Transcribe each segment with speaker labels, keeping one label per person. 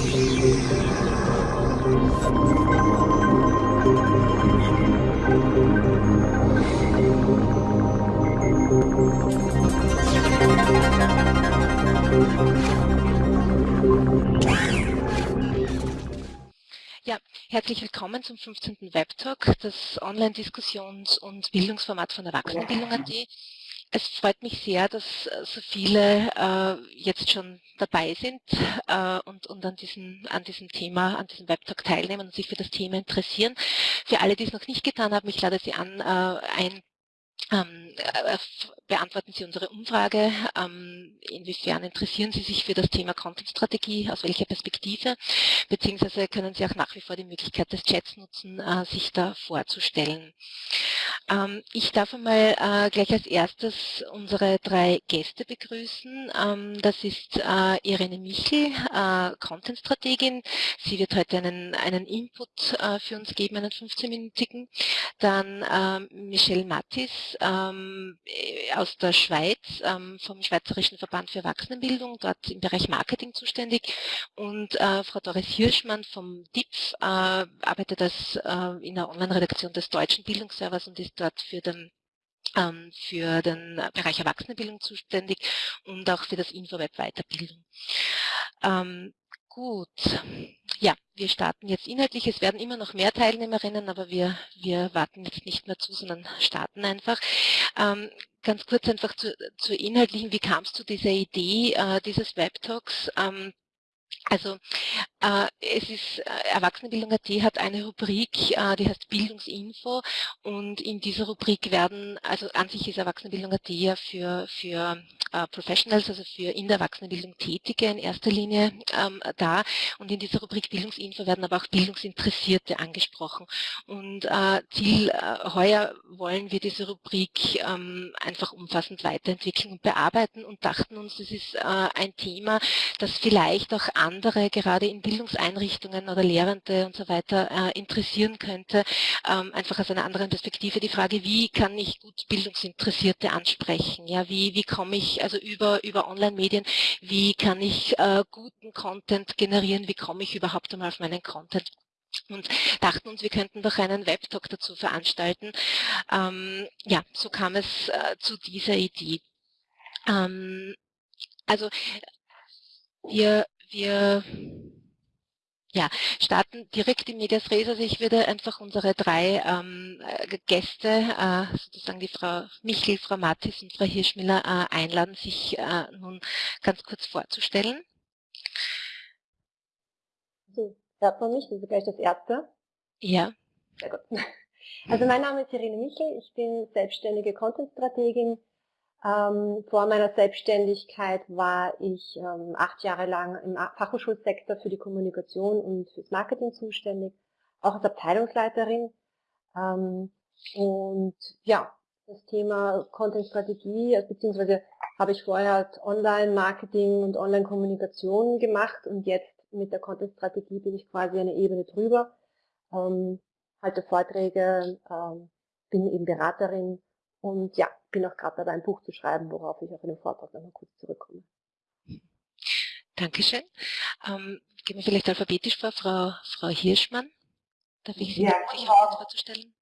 Speaker 1: Ja, herzlich willkommen zum 15. Webtalk, das Online-Diskussions- und Bildungsformat von Erwachsenenbildung.at. Es freut mich sehr, dass so viele äh, jetzt schon dabei sind äh, und, und an, diesem, an diesem Thema, an diesem Webtalk teilnehmen und sich für das Thema interessieren. Für alle, die es noch nicht getan haben, ich lade Sie an, äh, ein ähm, äh, beantworten Sie unsere Umfrage. Ähm, inwiefern interessieren Sie sich für das Thema Content-Strategie? Aus welcher Perspektive? Beziehungsweise können Sie auch nach wie vor die Möglichkeit des Chats nutzen, äh, sich da vorzustellen. Ähm, ich darf einmal äh, gleich als erstes unsere drei Gäste begrüßen. Ähm, das ist äh, Irene Michel, äh, Content-Strategin. Sie wird heute einen, einen Input äh, für uns geben, einen 15-minütigen. Dann ähm, Michelle Mattis, ähm, äh, aus der Schweiz, ähm, vom Schweizerischen Verband für Erwachsenenbildung, dort im Bereich Marketing zuständig. Und äh, Frau Doris Hirschmann vom DIPF arbeitet als, in der Online-Redaktion des Deutschen Bildungsservers und ist dort für den ähm, für den Bereich Erwachsenenbildung zuständig und auch für das Infoweb Weiterbildung. Ähm, Gut, ja, wir starten jetzt inhaltlich. Es werden immer noch mehr Teilnehmerinnen, aber wir, wir warten jetzt nicht mehr zu, sondern starten einfach. Ähm, ganz kurz einfach zu, zur inhaltlichen, wie kam es zu dieser Idee äh, dieses Webtalks? Ähm, also es ist äh, Erwachsenenbildung.at hat eine Rubrik, äh, die heißt Bildungsinfo. Und in dieser Rubrik werden, also an sich ist Erwachsenenbildung.at ja für, für äh, Professionals, also für in der Erwachsenenbildung Tätige in erster Linie ähm, da. Und in dieser Rubrik Bildungsinfo werden aber auch Bildungsinteressierte angesprochen. Und äh, Ziel äh, heuer wollen wir diese Rubrik ähm, einfach umfassend weiterentwickeln und bearbeiten und dachten uns, das ist äh, ein Thema, das vielleicht auch andere, gerade in Bildungseinrichtungen oder Lehrende und so weiter, äh, interessieren könnte, ähm, einfach aus einer anderen Perspektive die Frage, wie kann ich gut Bildungsinteressierte ansprechen? Ja, wie, wie komme ich also über, über Online-Medien, wie kann ich äh, guten Content generieren? Wie komme ich überhaupt einmal auf meinen Content? und dachten uns, wir könnten doch einen Webtalk dazu veranstalten. Ähm, ja, so kam es äh, zu dieser Idee. Ähm, also wir wir ja, starten direkt in Medias Res. Also ich würde einfach unsere drei ähm, äh, Gäste, äh, sozusagen die Frau Michel, Frau Mattis und Frau Hirschmiller, äh, einladen, sich äh, nun ganz kurz vorzustellen.
Speaker 2: So, hört man mich? Das ist gleich das Erste.
Speaker 1: Ja.
Speaker 2: Sehr gut. Also mein Name ist Irene Michel, ich bin selbstständige Content-Strategin ähm, vor meiner Selbstständigkeit war ich ähm, acht Jahre lang im Fachhochschulsektor für die Kommunikation und fürs Marketing zuständig, auch als Abteilungsleiterin. Ähm, und ja, das Thema Content-Strategie, also beziehungsweise habe ich vorher halt Online-Marketing und Online-Kommunikation gemacht und jetzt mit der Content-Strategie bin ich quasi eine Ebene drüber, ähm, halte Vorträge, ähm, bin eben Beraterin und ja, bin auch gerade dabei, ein Buch zu schreiben, worauf ich auf einen Vortrag nochmal kurz zurückkomme.
Speaker 1: Dankeschön. Ähm, gehen wir vielleicht alphabetisch vor, Frau, Frau Hirschmann. Darf ich Sie
Speaker 3: ja,
Speaker 1: bitten, sich kurz vorzustellen?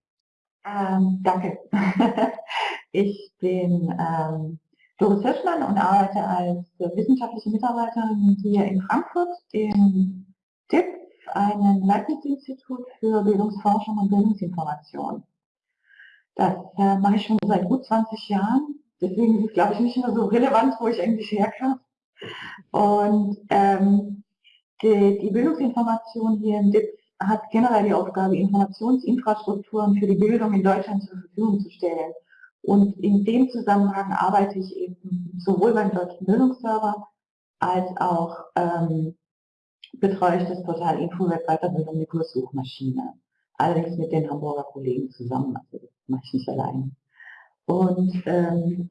Speaker 3: Ähm, danke. ich bin ähm, Doris Hirschmann und arbeite als wissenschaftliche Mitarbeiterin hier in Frankfurt im DIP, einem Leibniz-Institut für Bildungsforschung und Bildungsinformation. Das äh, mache ich schon seit gut 20 Jahren. Deswegen ist es, glaube ich, nicht mehr so relevant, wo ich eigentlich herkam. Und ähm, die, die Bildungsinformation hier im DIP hat generell die Aufgabe, Informationsinfrastrukturen für die Bildung in Deutschland zur Verfügung zu stellen. Und in dem Zusammenhang arbeite ich eben sowohl beim Deutschen Bildungsserver als auch ähm, betreue ich das Portal InfoWeb Weiterbildung mit Kurssuchmaschine allerdings mit den Hamburger Kollegen zusammen, also nicht allein. Und ähm,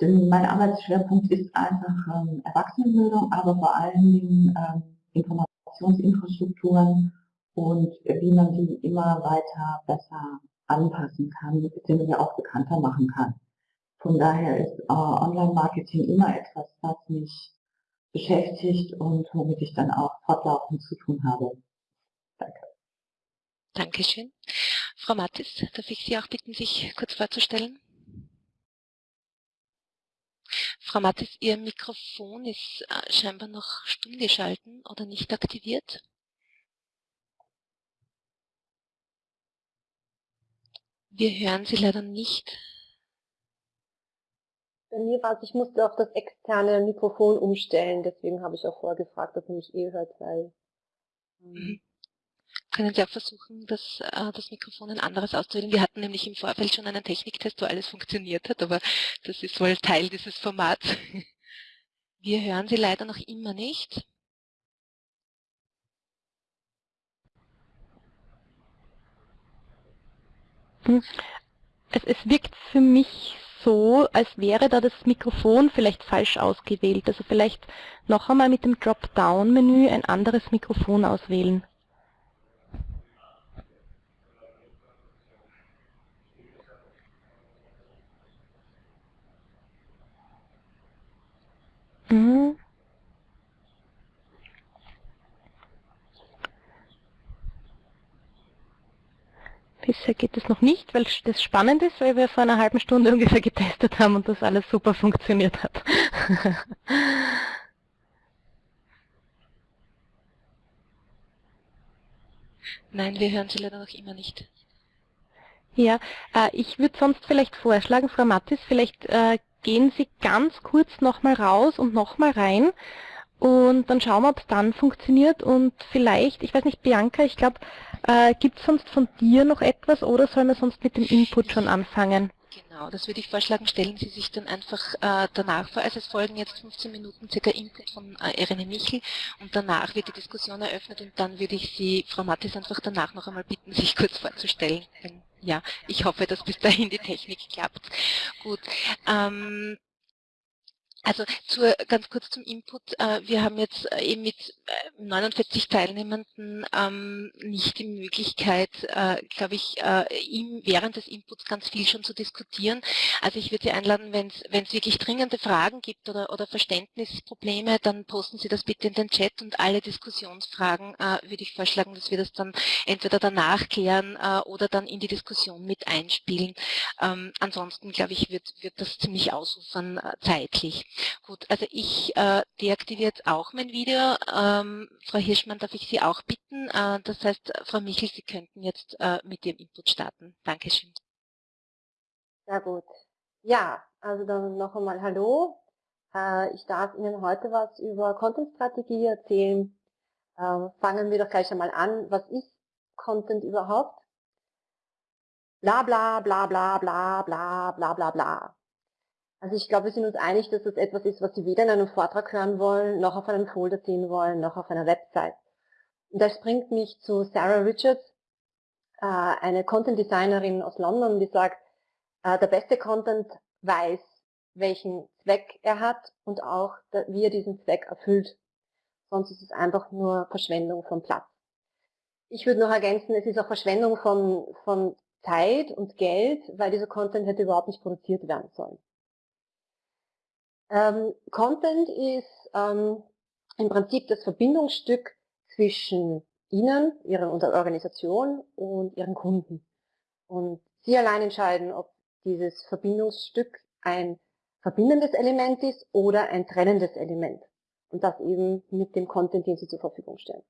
Speaker 3: denn mein Arbeitsschwerpunkt ist einfach ähm, Erwachsenenbildung, aber vor allen Dingen ähm, Informationsinfrastrukturen und wie man die immer weiter besser anpassen kann, beziehungsweise auch bekannter machen kann. Von daher ist äh, Online-Marketing immer etwas, was mich beschäftigt und womit ich dann auch fortlaufend zu tun habe. Danke.
Speaker 1: Dankeschön. Frau Mattis, darf ich Sie auch bitten, sich kurz vorzustellen? Frau Mattis, Ihr Mikrofon ist äh, scheinbar noch stumm geschalten oder nicht aktiviert. Wir hören Sie leider nicht.
Speaker 2: Bei mir war es, ich musste auf das externe Mikrofon umstellen, deswegen habe ich auch vorgefragt, ob man mich eh hört, weil...
Speaker 1: Ähm, mhm. Können Sie auch versuchen, das, äh, das Mikrofon ein anderes auszuwählen? Wir hatten nämlich im Vorfeld schon einen Techniktest, wo alles funktioniert hat, aber das ist wohl Teil dieses Formats. Wir hören Sie leider noch immer nicht.
Speaker 4: Hm. Es, es wirkt für mich so, als wäre da das Mikrofon vielleicht falsch ausgewählt. Also vielleicht noch einmal mit dem Dropdown-Menü ein anderes Mikrofon auswählen. Mhm. Bisher geht es noch nicht, weil das spannend ist, weil wir vor einer halben Stunde ungefähr getestet haben und das alles super funktioniert hat.
Speaker 1: Nein, wir hören Sie leider noch immer nicht.
Speaker 4: Ja, äh, ich würde sonst vielleicht vorschlagen, Frau Mattis, vielleicht äh, gehen Sie ganz kurz nochmal raus und nochmal rein und dann schauen wir, ob es dann funktioniert und vielleicht, ich weiß nicht, Bianca, ich glaube, äh, gibt es sonst von dir noch etwas oder sollen wir sonst mit dem Input schon anfangen?
Speaker 1: Genau, das würde ich vorschlagen, stellen Sie sich dann einfach äh, danach vor. Also es folgen jetzt 15 Minuten circa Input von äh, Irene Michel und danach wird die Diskussion eröffnet und dann würde ich Sie, Frau Mattis, einfach danach noch einmal bitten, sich kurz vorzustellen. Ja, ich hoffe, dass bis dahin die Technik klappt. Gut. Ähm, also zur, ganz kurz zum Input. Äh, wir haben jetzt äh, eben mit 49 äh, Teilnehmenden ähm, nicht die Möglichkeit, glaube ich, während des Inputs ganz viel schon zu diskutieren. Also ich würde Sie einladen, wenn es wirklich dringende Fragen gibt oder, oder Verständnisprobleme, dann posten Sie das bitte in den Chat und alle Diskussionsfragen würde ich vorschlagen, dass wir das dann entweder danach klären oder dann in die Diskussion mit einspielen. Ähm, ansonsten, glaube ich, wird, wird das ziemlich ausufern zeitlich. Gut, also ich äh, deaktiviere jetzt auch mein Video. Ähm, Frau Hirschmann, darf ich Sie auch bitten? Äh, das heißt, Frau Michel, Sie könnten jetzt äh, mit Ihrem Input starten. Dankeschön.
Speaker 2: Sehr gut. Ja, also dann noch einmal Hallo. Äh, ich darf Ihnen heute was über Content-Strategie erzählen. Ähm, fangen wir doch gleich einmal an. Was ist Content überhaupt? Bla bla bla bla bla bla bla bla bla. Also ich glaube, wir sind uns einig, dass das etwas ist, was Sie weder in einem Vortrag hören wollen, noch auf einem Folder sehen wollen, noch auf einer Website. Und das bringt mich zu Sarah Richards, äh, eine Content Designerin aus London, die sagt, äh, der beste Content weiß, welchen Zweck er hat und auch, wie er diesen Zweck erfüllt. Sonst ist es einfach nur Verschwendung von Platz. Ich würde noch ergänzen, es ist auch Verschwendung von, von Zeit und Geld, weil dieser Content hätte überhaupt nicht produziert werden sollen. Ähm, Content ist ähm, im Prinzip das Verbindungsstück zwischen Ihnen, Ihrer Organisation und Ihren Kunden. Und Sie allein entscheiden, ob dieses Verbindungsstück ein verbindendes Element ist oder ein trennendes Element. Und das eben mit dem Content, den Sie zur Verfügung stellen.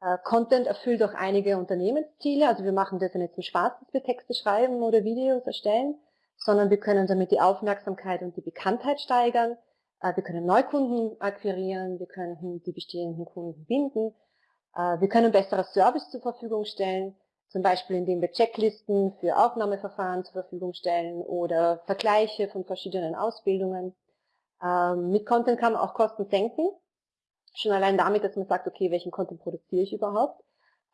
Speaker 2: Äh, Content erfüllt auch einige Unternehmensziele. Also wir machen das ja nicht zum Spaß, dass wir Texte schreiben oder Videos erstellen, sondern wir können damit die Aufmerksamkeit und die Bekanntheit steigern. Äh, wir können Neukunden akquirieren, wir können die bestehenden Kunden binden, äh, wir können bessere Service zur Verfügung stellen, zum Beispiel indem wir Checklisten für Aufnahmeverfahren zur Verfügung stellen oder Vergleiche von verschiedenen Ausbildungen. Ähm, mit Content kann man auch Kosten senken, schon allein damit, dass man sagt, okay, welchen Content produziere ich überhaupt.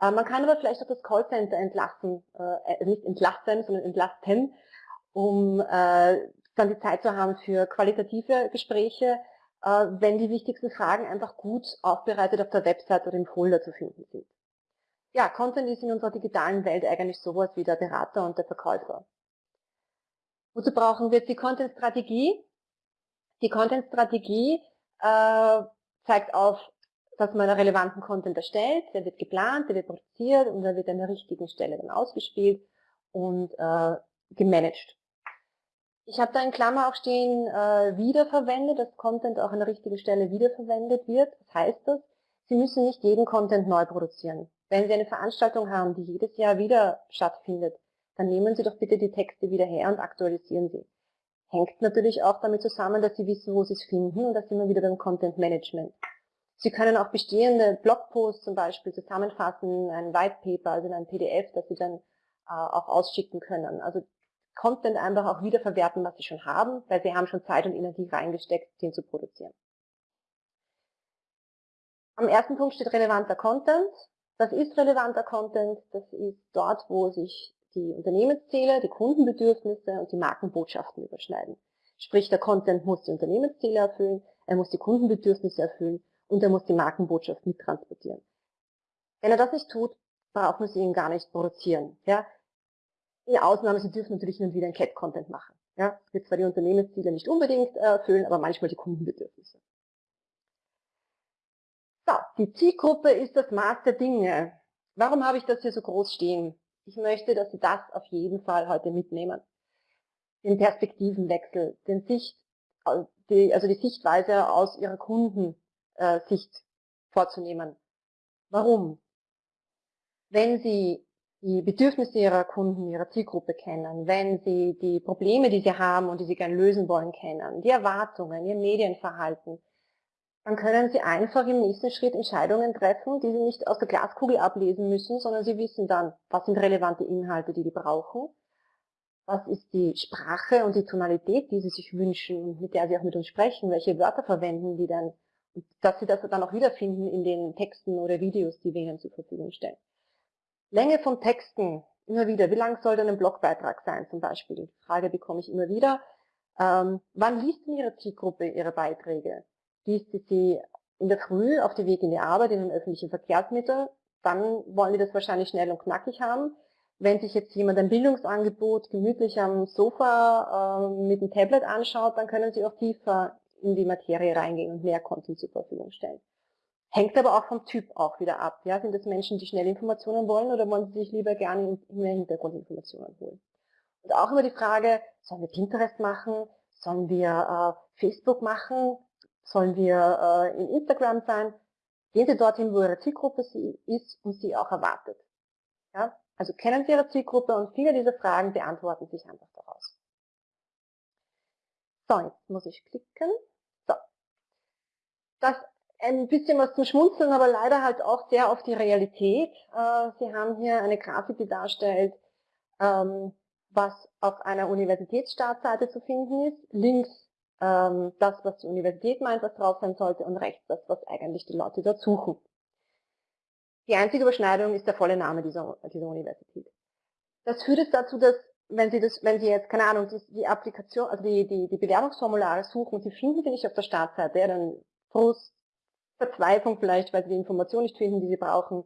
Speaker 2: Äh, man kann aber vielleicht auch das Callcenter entlassen, nicht entlasten, sondern entlasten, um äh, dann die Zeit zu haben für qualitative Gespräche, äh, wenn die wichtigsten Fragen einfach gut aufbereitet auf der Website oder im Folder zu finden sind. Ja, Content ist in unserer digitalen Welt eigentlich sowas wie der Berater und der Verkäufer. Wozu brauchen wir jetzt die Content-Strategie? Die Content-Strategie äh, zeigt auf, dass man einen relevanten Content erstellt, der wird geplant, der wird produziert und der wird an der richtigen Stelle dann ausgespielt und äh, gemanagt. Ich habe da in Klammer auch stehen, äh, wiederverwendet, dass Content auch an der richtigen Stelle wiederverwendet wird. Was heißt das? Sie müssen nicht jeden Content neu produzieren. Wenn Sie eine Veranstaltung haben, die jedes Jahr wieder stattfindet, dann nehmen Sie doch bitte die Texte wieder her und aktualisieren sie. Hängt natürlich auch damit zusammen, dass Sie wissen, wo Sie es finden und da sind wir wieder beim Content Management. Sie können auch bestehende Blogposts zum Beispiel zusammenfassen, ein White Paper, also in ein PDF, das Sie dann äh, auch ausschicken können. Also Content einfach auch wiederverwerten, was Sie schon haben, weil Sie haben schon Zeit und Energie reingesteckt, den zu produzieren. Am ersten Punkt steht relevanter Content. Was ist relevanter Content? Das ist dort, wo sich die Unternehmensziele, die Kundenbedürfnisse und die Markenbotschaften überschneiden. Sprich, der Content muss die Unternehmensziele erfüllen, er muss die Kundenbedürfnisse erfüllen und er muss die Markenbotschaft mittransportieren. Wenn er das nicht tut, brauchen Sie ihn gar nicht produzieren. Ja? In Ausnahme, Sie dürfen natürlich hin und wieder ein Cat-Content machen. Ja? Wird zwar die Unternehmensziele nicht unbedingt erfüllen, aber manchmal die Kundenbedürfnisse. So, die Zielgruppe ist das Maß der Dinge. Warum habe ich das hier so groß stehen? Ich möchte, dass Sie das auf jeden Fall heute mitnehmen. Den Perspektivenwechsel, den Sicht, also die, also die Sichtweise aus Ihrer Kundensicht äh, vorzunehmen. Warum? Wenn Sie die Bedürfnisse Ihrer Kunden, Ihrer Zielgruppe kennen, wenn Sie die Probleme, die Sie haben und die Sie gerne lösen wollen, kennen, die Erwartungen, Ihr Medienverhalten, dann können Sie einfach im nächsten Schritt Entscheidungen treffen, die Sie nicht aus der Glaskugel ablesen müssen, sondern Sie wissen dann, was sind relevante Inhalte, die die brauchen, was ist die Sprache und die Tonalität, die Sie sich wünschen, mit der Sie auch mit uns sprechen, welche Wörter verwenden die dann, und dass Sie das dann auch wiederfinden in den Texten oder Videos, die wir Ihnen zur Verfügung stellen. Länge von Texten, immer wieder, wie lang soll denn ein Blogbeitrag sein zum Beispiel? Die Frage bekomme ich immer wieder. Ähm, wann liest denn Ihre Zielgruppe Ihre Beiträge? liest sie sie in der Früh auf dem Weg in die Arbeit in den öffentlichen Verkehrsmitteln, dann wollen die das wahrscheinlich schnell und knackig haben. Wenn sich jetzt jemand ein Bildungsangebot gemütlich am Sofa äh, mit dem Tablet anschaut, dann können sie auch tiefer in die Materie reingehen und mehr Content zur Verfügung stellen. Hängt aber auch vom Typ auch wieder ab. Ja? Sind das Menschen, die schnell Informationen wollen oder wollen sie sich lieber gerne mehr Hintergrundinformationen holen? Und auch immer die Frage, sollen wir Pinterest machen? Sollen wir äh, Facebook machen? Sollen wir äh, in Instagram sein? Gehen Sie dorthin, wo Ihre Zielgruppe ist und Sie auch erwartet. Ja? Also kennen Sie Ihre Zielgruppe und viele dieser Fragen beantworten sich einfach daraus. So, jetzt muss ich klicken. So. Das ein bisschen was zum Schmunzeln, aber leider halt auch sehr auf die Realität. Äh, Sie haben hier eine Grafik, die darstellt, ähm, was auf einer Universitätsstartseite zu finden ist. Links ähm, das, was die Universität meint, was drauf sein sollte und rechts das, was eigentlich die Leute dort suchen. Die einzige Überschneidung ist der volle Name dieser, dieser Universität. Das führt jetzt dazu, dass wenn Sie, das, wenn Sie jetzt, keine Ahnung, die, die Applikation, also die, die, die Bewerbungsformulare suchen und Sie finden sie nicht auf der Startseite, ja, dann Frust, Verzweiflung vielleicht, weil Sie die Information nicht finden, die Sie brauchen.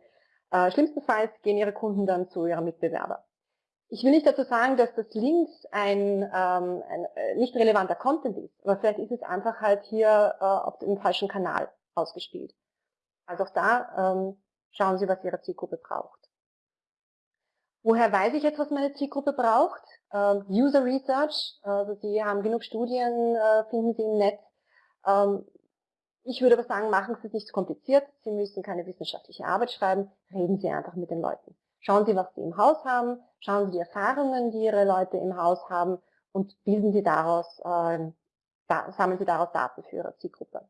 Speaker 2: Äh, schlimmstenfalls gehen Ihre Kunden dann zu Ihrem Mitbewerber. Ich will nicht dazu sagen, dass das links ein, ähm, ein äh, nicht relevanter Content ist, aber vielleicht ist es einfach halt hier äh, auf dem falschen Kanal ausgespielt. Also auch da ähm, schauen Sie, was Ihre Zielgruppe braucht. Woher weiß ich jetzt, was meine Zielgruppe braucht? Ähm, User Research, also Sie haben genug Studien, äh, finden Sie im Netz. Ähm, ich würde aber sagen, machen Sie es nicht zu kompliziert. Sie müssen keine wissenschaftliche Arbeit schreiben, reden Sie einfach mit den Leuten. Schauen Sie, was Sie im Haus haben, schauen Sie die Erfahrungen, die Ihre Leute im Haus haben und bilden Sie daraus, äh, sammeln Sie daraus Daten für Ihre Zielgruppe.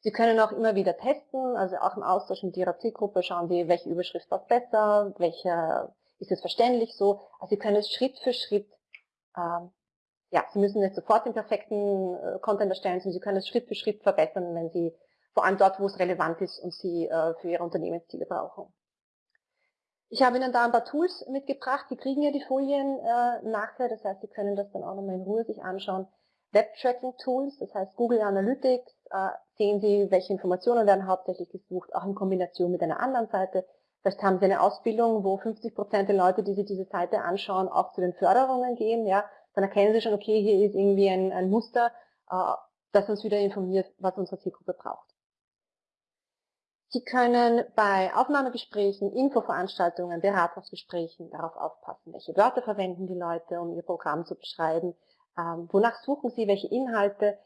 Speaker 2: Sie können auch immer wieder testen, also auch im Austausch mit Ihrer Zielgruppe schauen Sie, welche Überschrift passt besser, welche ist es verständlich so. Also Sie können es Schritt für Schritt, äh, ja, Sie müssen nicht sofort den perfekten äh, Content erstellen, sondern Sie können es Schritt für Schritt verbessern, wenn Sie, vor allem dort, wo es relevant ist und Sie äh, für Ihre Unternehmensziele brauchen. Ich habe Ihnen da ein paar Tools mitgebracht. Sie kriegen ja die Folien äh, nachher, das heißt, Sie können das dann auch nochmal in Ruhe sich anschauen. Web-Tracking-Tools, das heißt Google Analytics, sehen Sie, welche Informationen werden hauptsächlich gesucht, auch in Kombination mit einer anderen Seite. Vielleicht haben Sie eine Ausbildung, wo 50 Prozent der Leute, die sich diese Seite anschauen, auch zu den Förderungen gehen. Ja, Dann erkennen Sie schon, okay, hier ist irgendwie ein, ein Muster. Äh, das uns wieder informiert, was unsere Zielgruppe braucht. Sie können bei Aufnahmegesprächen, Infoveranstaltungen, Beratungsgesprächen darauf aufpassen, welche Wörter verwenden die Leute, um ihr Programm zu beschreiben, ähm, wonach suchen sie, welche Inhalte.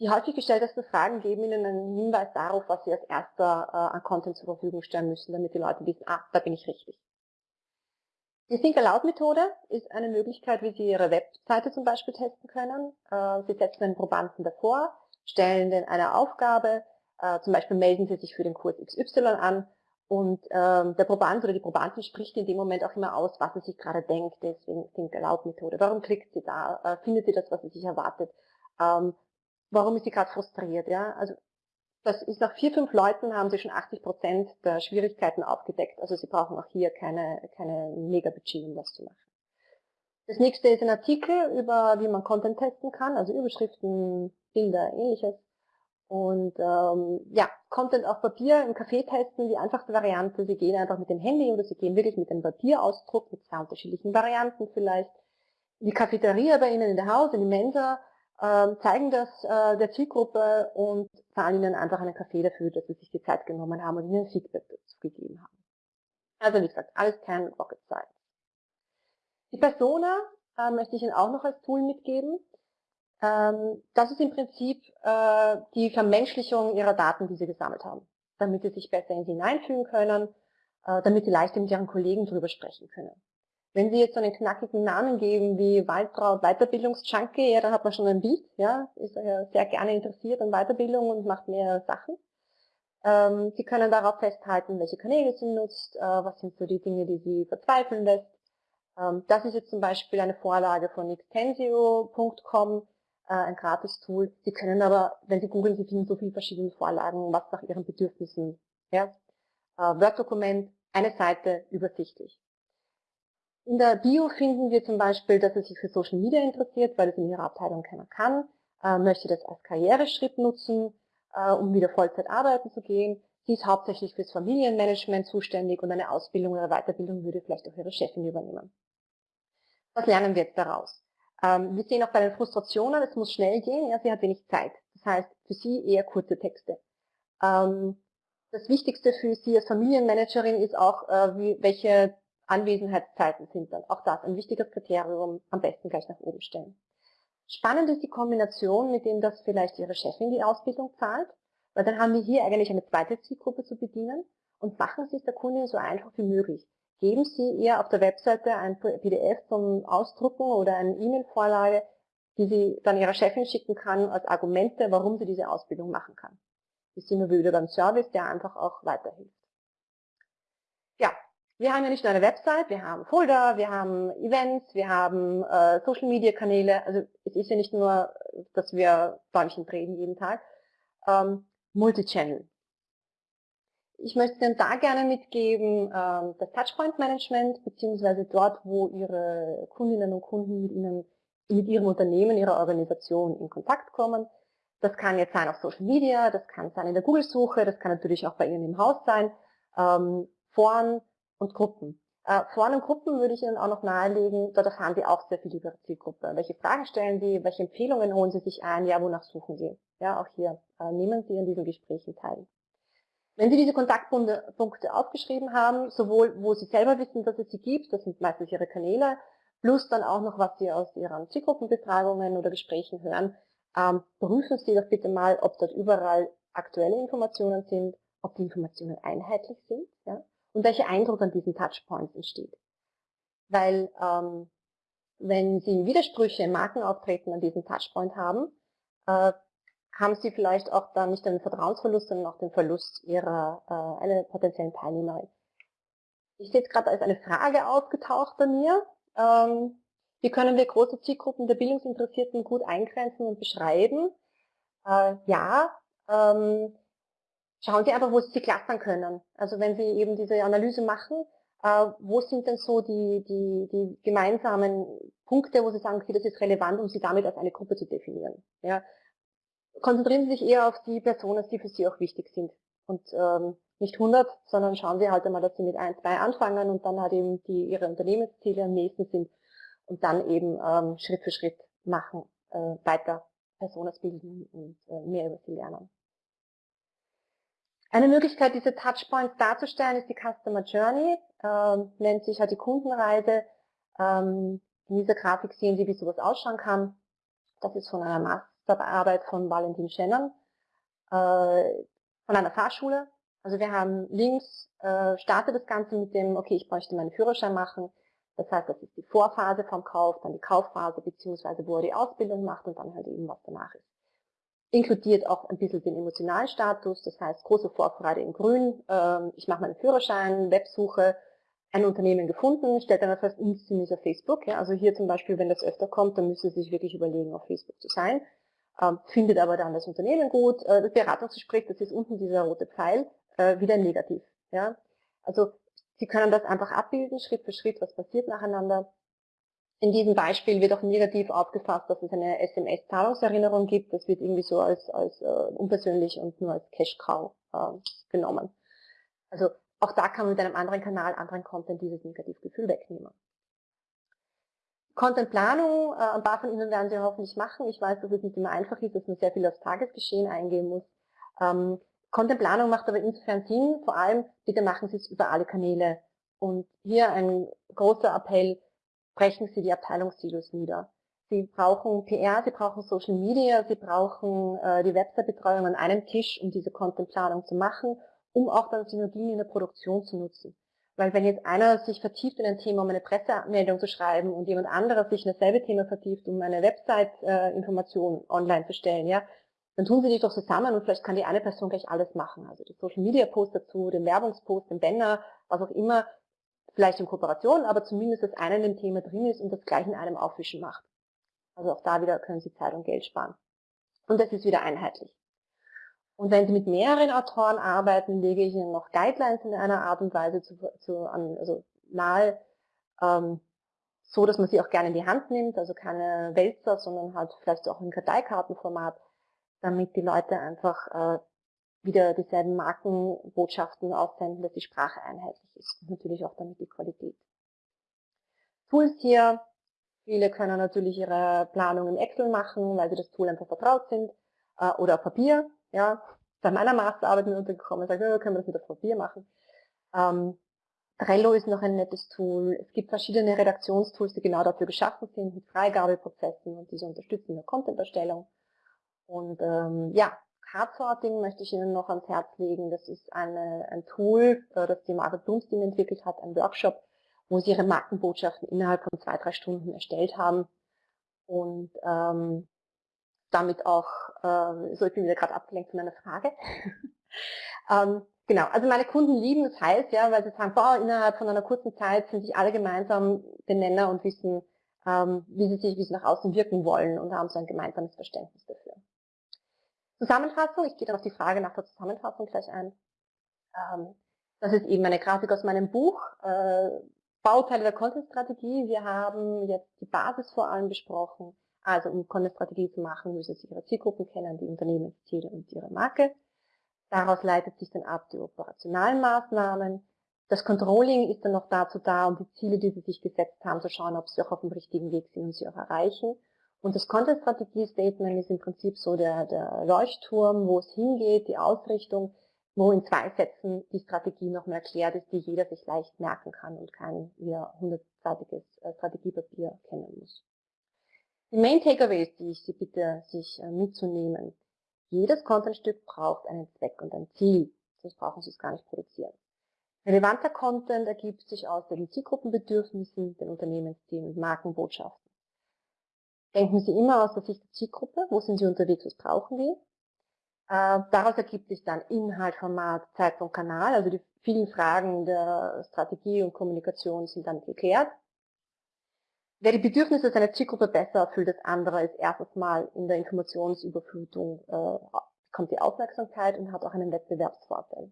Speaker 2: Die häufig gestelltesten Fragen geben Ihnen einen Hinweis darauf, was Sie als erster äh, an Content zur Verfügung stellen müssen, damit die Leute wissen, ah, da bin ich richtig. Die Think Aloud Methode ist eine Möglichkeit, wie Sie Ihre Webseite zum Beispiel testen können. Äh, Sie setzen einen Probanden davor, stellen den eine Aufgabe, äh, zum Beispiel melden Sie sich für den Kurs XY an und ähm, der Proband oder die Probandin spricht in dem Moment auch immer aus, was sie sich gerade denkt, deswegen Think Aloud Methode. Warum klickt sie da? Äh, findet sie das, was sie sich erwartet? Ähm, warum ist sie gerade frustriert? Ja? Also das ist nach vier, fünf Leuten haben sie schon 80 Prozent der Schwierigkeiten aufgedeckt. Also sie brauchen auch hier keine, keine Mega-Budget, um das zu machen. Das nächste ist ein Artikel über, wie man Content testen kann, also Überschriften, Bilder, ähnliches. Und ähm, ja, Content auf Papier im Café testen, die einfachste Variante. Sie gehen einfach mit dem Handy oder Sie gehen wirklich mit dem Papierausdruck, mit zwei unterschiedlichen Varianten vielleicht, die Cafeteria bei Ihnen in der Haus, in die Mensa, zeigen das äh, der Zielgruppe und zahlen Ihnen einfach einen Kaffee dafür, dass Sie sich die Zeit genommen haben und Ihnen Feedback dazu gegeben haben. Also wie gesagt, alles kein Rocket Science. Die Persona äh, möchte ich Ihnen auch noch als Tool mitgeben. Ähm, das ist im Prinzip äh, die Vermenschlichung ihrer Daten, die sie gesammelt haben, damit sie sich besser in sie hineinfügen können, äh, damit sie leichter mit ihren Kollegen darüber sprechen können. Wenn Sie jetzt so einen knackigen Namen geben wie Waldtraut Weiterbildungsjunkie, ja, dann hat man schon ein Bild, ja, ist ja sehr gerne interessiert an Weiterbildung und macht mehr Sachen. Ähm, Sie können darauf festhalten, welche Kanäle Sie nutzt, äh, was sind so die Dinge, die Sie verzweifeln lässt. Ähm, das ist jetzt zum Beispiel eine Vorlage von extensio.com, äh, ein Gratis-Tool. Sie können aber, wenn Sie googeln, Sie finden so viele verschiedene Vorlagen, was nach Ihren Bedürfnissen. Ja? Äh, Word-Dokument, eine Seite, übersichtlich. In der Bio finden wir zum Beispiel, dass er sich für Social Media interessiert, weil es in ihrer Abteilung keiner kann, äh, möchte das als Karriereschritt nutzen, äh, um wieder Vollzeit arbeiten zu gehen. Sie ist hauptsächlich fürs Familienmanagement zuständig und eine Ausbildung oder Weiterbildung würde vielleicht auch ihre Chefin übernehmen. Was lernen wir jetzt daraus? Ähm, wir sehen auch bei den Frustrationen, es muss schnell gehen, ja, sie hat wenig Zeit. Das heißt, für sie eher kurze Texte. Ähm, das Wichtigste für Sie als Familienmanagerin ist auch, äh, wie, welche Anwesenheitszeiten sind dann. Auch das ein wichtiges Kriterium, am besten gleich nach oben stellen. Spannend ist die Kombination, mit dem das vielleicht Ihre Chefin die Ausbildung zahlt, weil dann haben wir hier eigentlich eine zweite Zielgruppe zu bedienen und machen Sie es der Kundin so einfach wie möglich geben Sie ihr auf der Webseite ein PDF zum Ausdrucken oder eine E-Mail-Vorlage, die sie dann ihrer Chefin schicken kann als Argumente, warum sie diese Ausbildung machen kann. Das sind wir wieder beim Service, der einfach auch weiterhilft. Wir haben ja nicht nur eine Website, wir haben Folder, wir haben Events, wir haben äh, Social Media Kanäle. Also es ist ja nicht nur, dass wir Däumchen drehen jeden Tag. Ähm, Multichannel. Ich möchte Ihnen da gerne mitgeben, ähm, das Touchpoint Management, beziehungsweise dort, wo Ihre Kundinnen und Kunden mit Ihnen, mit Ihrem Unternehmen, Ihrer Organisation in Kontakt kommen. Das kann jetzt sein auf Social Media, das kann sein in der Google-Suche, das kann natürlich auch bei Ihnen im Haus sein, ähm, Foren und Gruppen. Äh, Foren und Gruppen würde ich Ihnen auch noch nahelegen, dort erfahren Sie auch sehr viel über Zielgruppe. Welche Fragen stellen Sie, welche Empfehlungen holen Sie sich ein, ja, wonach suchen Sie? Ja, auch hier äh, nehmen Sie an diesen Gesprächen teil. Wenn Sie diese Kontaktpunkte aufgeschrieben haben, sowohl wo Sie selber wissen, dass es sie gibt, das sind meistens Ihre Kanäle, plus dann auch noch, was Sie aus Ihren Zielgruppenbefragungen oder Gesprächen hören, ähm, prüfen Sie doch bitte mal, ob dort überall aktuelle Informationen sind, ob die Informationen einheitlich sind ja, und welcher Eindruck an diesen Touchpoints entsteht. Weil ähm, wenn Sie Widersprüche im Markenauftreten an diesem Touchpoint haben, äh, haben Sie vielleicht auch dann nicht den Vertrauensverlust, sondern auch den Verlust Ihrer äh, einer potenziellen Teilnehmerin. Ich sehe jetzt gerade, ist eine Frage aufgetaucht bei mir. Ähm, wie können wir große Zielgruppen der Bildungsinteressierten gut eingrenzen und beschreiben? Äh, ja, ähm, schauen Sie einfach, wo Sie sie clustern können. Also wenn Sie eben diese Analyse machen, äh, wo sind denn so die, die, die gemeinsamen Punkte, wo Sie sagen, okay, das ist relevant, um Sie damit als eine Gruppe zu definieren. Ja, konzentrieren Sie sich eher auf die Personen, die für Sie auch wichtig sind. Und ähm, nicht 100, sondern schauen Sie halt einmal, dass Sie mit ein, zwei anfangen und dann halt eben die Ihre Unternehmensziele am nächsten sind und dann eben ähm, Schritt für Schritt machen, äh, weiter Personas bilden und äh, mehr über sie lernen. Eine Möglichkeit, diese Touchpoints darzustellen, ist die Customer Journey, ähm, nennt sich halt die Kundenreise. Ähm, in dieser Grafik sehen Sie, wie sowas ausschauen kann. Das ist von einer Masterarbeit von Valentin Shannon, äh, von einer Fahrschule. Also wir haben links, äh, startet das Ganze mit dem, okay, ich bräuchte meinen Führerschein machen. Das heißt, das ist die Vorphase vom Kauf, dann die Kaufphase, beziehungsweise wo er die Ausbildung macht und dann halt eben, was danach ist inkludiert auch ein bisschen den emotionalen Status, das heißt große Vorfreude in grün, ähm, ich mache meinen Führerschein, Websuche, ein Unternehmen gefunden, stellt dann fest, sind nicht auf Facebook. Ja? Also hier zum Beispiel, wenn das öfter kommt, dann müsste Sie sich wirklich überlegen, auf Facebook zu sein. Ähm, findet aber dann das Unternehmen gut. Äh, das Beratungsgespräch, das ist unten dieser rote Pfeil, äh, wieder negativ. Ja? Also Sie können das einfach abbilden, Schritt für Schritt, was passiert nacheinander. In diesem Beispiel wird auch negativ aufgefasst, dass es eine SMS-Zahlungserinnerung gibt. Das wird irgendwie so als, als äh, unpersönlich und nur als Cash-Cow äh, genommen. Also auch da kann man mit einem anderen Kanal, anderen Content dieses Negativgefühl wegnehmen. Contentplanung, äh, ein paar von Ihnen werden Sie hoffentlich machen. Ich weiß, dass es nicht immer einfach ist, dass man sehr viel aufs Tagesgeschehen eingehen muss. Ähm, Contentplanung macht aber insofern Sinn, vor allem bitte machen Sie es über alle Kanäle. Und hier ein großer Appell, brechen Sie die Abteilungssilos nieder. Sie brauchen PR, Sie brauchen Social Media, Sie brauchen äh, die Website-Betreuung an einem Tisch, um diese Contentplanung zu machen, um auch dann Synergien in der Produktion zu nutzen. Weil wenn jetzt einer sich vertieft in ein Thema, um eine Pressemeldung zu schreiben und jemand anderer sich in dasselbe Thema vertieft, um eine Website-Information äh, online zu stellen, ja, dann tun sie die doch zusammen und vielleicht kann die eine Person gleich alles machen. Also die Social Media Post dazu, den Werbungspost, den Banner, was auch immer, vielleicht in Kooperation, aber zumindest, dass einer in dem Thema drin ist und das gleich in einem Aufwischen macht. Also auch da wieder können Sie Zeit und Geld sparen. Und das ist wieder einheitlich. Und wenn Sie mit mehreren Autoren arbeiten, lege ich Ihnen noch Guidelines in einer Art und Weise zu, zu, an, also nahe, ähm, so dass man sie auch gerne in die Hand nimmt, also keine Wälzer, sondern halt vielleicht auch in Karteikartenformat, damit die Leute einfach äh, wieder dieselben Markenbotschaften aussenden, dass die Sprache einheitlich ist und natürlich auch damit die Qualität. Tools hier, viele können natürlich ihre Planung im Excel machen, weil sie das Tool einfach vertraut sind, äh, oder auf Papier, ja, bei meiner Masterarbeit mir untergekommen, sagt, oh, können wir das mit auf Papier machen. Ähm, Trello ist noch ein nettes Tool. Es gibt verschiedene Redaktionstools, die genau dafür geschaffen sind, mit Freigabeprozessen und diese unterstützen in der Content-Erstellung. Und ähm, ja, Cardsorting möchte ich Ihnen noch ans Herz legen. Das ist eine, ein Tool, äh, das die Margaret Bloomstein entwickelt hat, ein Workshop, wo sie ihre Markenbotschaften innerhalb von zwei, drei Stunden erstellt haben. Und ähm, damit auch, äh, so ich bin wieder gerade abgelenkt von einer Frage. ähm, genau, also meine Kunden lieben das heiß, ja, weil sie sagen, boah, innerhalb von einer kurzen Zeit sind sich alle gemeinsam den Nenner und wissen, ähm, wie sie sich, wie sie nach außen wirken wollen und haben so ein gemeinsames Verständnis dafür. Zusammenfassung, ich gehe dann auf die Frage nach der Zusammenfassung gleich ein. Ähm, das ist eben eine Grafik aus meinem Buch, äh, Bauteile der Content-Strategie. Wir haben jetzt die Basis vor allem besprochen. Also um Content-Strategie zu machen, müssen Sie Ihre Zielgruppen kennen, die Unternehmensziele und Ihre Marke. Daraus leitet sich dann ab die operationalen Maßnahmen. Das Controlling ist dann noch dazu da, um die Ziele, die Sie sich gesetzt haben, zu schauen, ob Sie auch auf dem richtigen Weg sind und sie auch erreichen. Und das Content-Strategie-Statement ist im Prinzip so der, der Leuchtturm, wo es hingeht, die Ausrichtung, wo in zwei Sätzen die Strategie nochmal erklärt ist, die jeder sich leicht merken kann und kein wieder hundertseitiges äh, Strategiepapier kennen muss. Die Main Takeaways, die ich Sie bitte, sich äh, mitzunehmen. Jedes Contentstück braucht einen Zweck und ein Ziel, sonst brauchen Sie es gar nicht produzieren. Relevanter Content ergibt sich aus den Zielgruppenbedürfnissen, den Unternehmenszielen und Markenbotschaften. Denken Sie immer aus der Sicht der Zielgruppe, wo sind Sie unterwegs, was brauchen die. Äh, daraus ergibt sich dann Inhalt, Format, Zeitpunkt, Kanal, also die vielen Fragen der Strategie und Kommunikation sind dann geklärt. Wer die Bedürfnisse seiner Zielgruppe besser erfüllt als andere, ist erstes Mal in der Informationsüberflutung, äh, bekommt die Aufmerksamkeit und hat auch einen Wettbewerbsvorteil.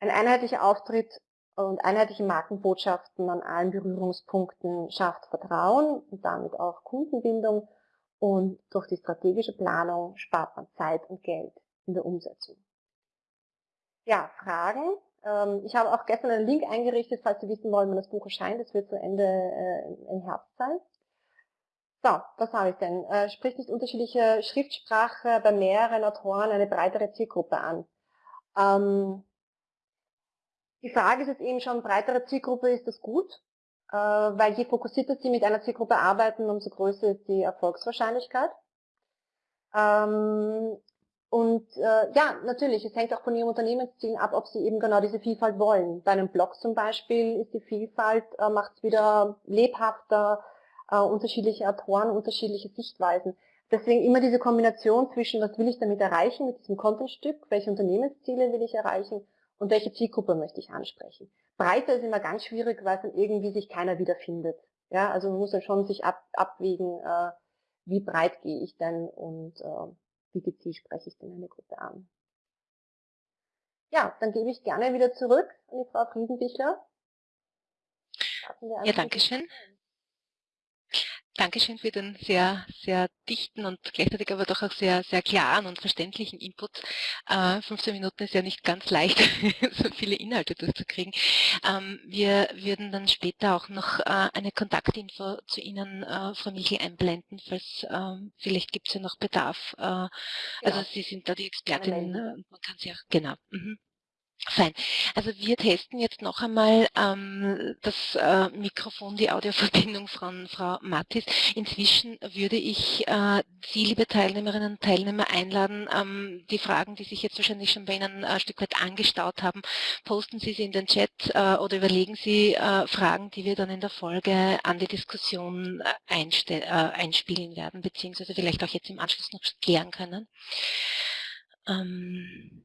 Speaker 2: Ein einheitlicher Auftritt und einheitliche Markenbotschaften an allen Berührungspunkten schafft Vertrauen und damit auch Kundenbindung und durch die strategische Planung spart man Zeit und Geld in der Umsetzung. Ja, Fragen. Ähm, ich habe auch gestern einen Link eingerichtet, falls Sie wissen wollen, wann das Buch erscheint. Das wird zu Ende äh, im Herbst sein. So, was habe ich denn? Äh, spricht nicht unterschiedliche Schriftsprache bei mehreren Autoren eine breitere Zielgruppe an? Die Frage ist jetzt eben schon, breitere Zielgruppe, ist das gut? Äh, weil je fokussierter Sie mit einer Zielgruppe arbeiten, umso größer ist die Erfolgswahrscheinlichkeit. Ähm, und äh, ja, natürlich, es hängt auch von Ihrem Unternehmenszielen ab, ob Sie eben genau diese Vielfalt wollen. Bei einem Blog zum Beispiel ist die Vielfalt, äh, macht es wieder lebhafter, unterschiedliche Autoren, unterschiedliche Sichtweisen. Deswegen immer diese Kombination zwischen, was will ich damit erreichen mit diesem Contentstück, welche Unternehmensziele will ich erreichen und welche Zielgruppe möchte ich ansprechen. Breiter ist immer ganz schwierig, weil dann irgendwie sich keiner wiederfindet. Ja, also man muss dann schon sich ab, abwägen, äh, wie breit gehe ich denn und äh, wie gezielt spreche ich denn eine Gruppe an. Ja, dann gebe ich gerne wieder zurück an die Frau Friesenbichler.
Speaker 1: Ja, danke schön. Dankeschön für den sehr, sehr dichten und gleichzeitig aber doch auch sehr, sehr klaren und verständlichen Input. Äh, 15 Minuten ist ja nicht ganz leicht, so viele Inhalte durchzukriegen. Ähm, wir würden dann später auch noch äh, eine Kontaktinfo zu Ihnen, äh, Frau Michel, einblenden, falls ähm, vielleicht gibt es ja noch Bedarf. Äh, also ja. Sie sind da die Expertin, äh, man kann sie auch, genau. Mhm. Fein. Also wir testen jetzt noch einmal ähm, das äh, Mikrofon, die Audioverbindung von Frau Mattis. Inzwischen würde ich äh, Sie, liebe Teilnehmerinnen und Teilnehmer, einladen, ähm, die Fragen, die sich jetzt wahrscheinlich schon bei Ihnen äh, ein Stück weit angestaut haben, posten Sie sie in den Chat äh, oder überlegen Sie äh, Fragen, die wir dann in der Folge an die Diskussion äh, einspielen werden, beziehungsweise vielleicht auch jetzt im Anschluss noch klären können.
Speaker 2: Ähm,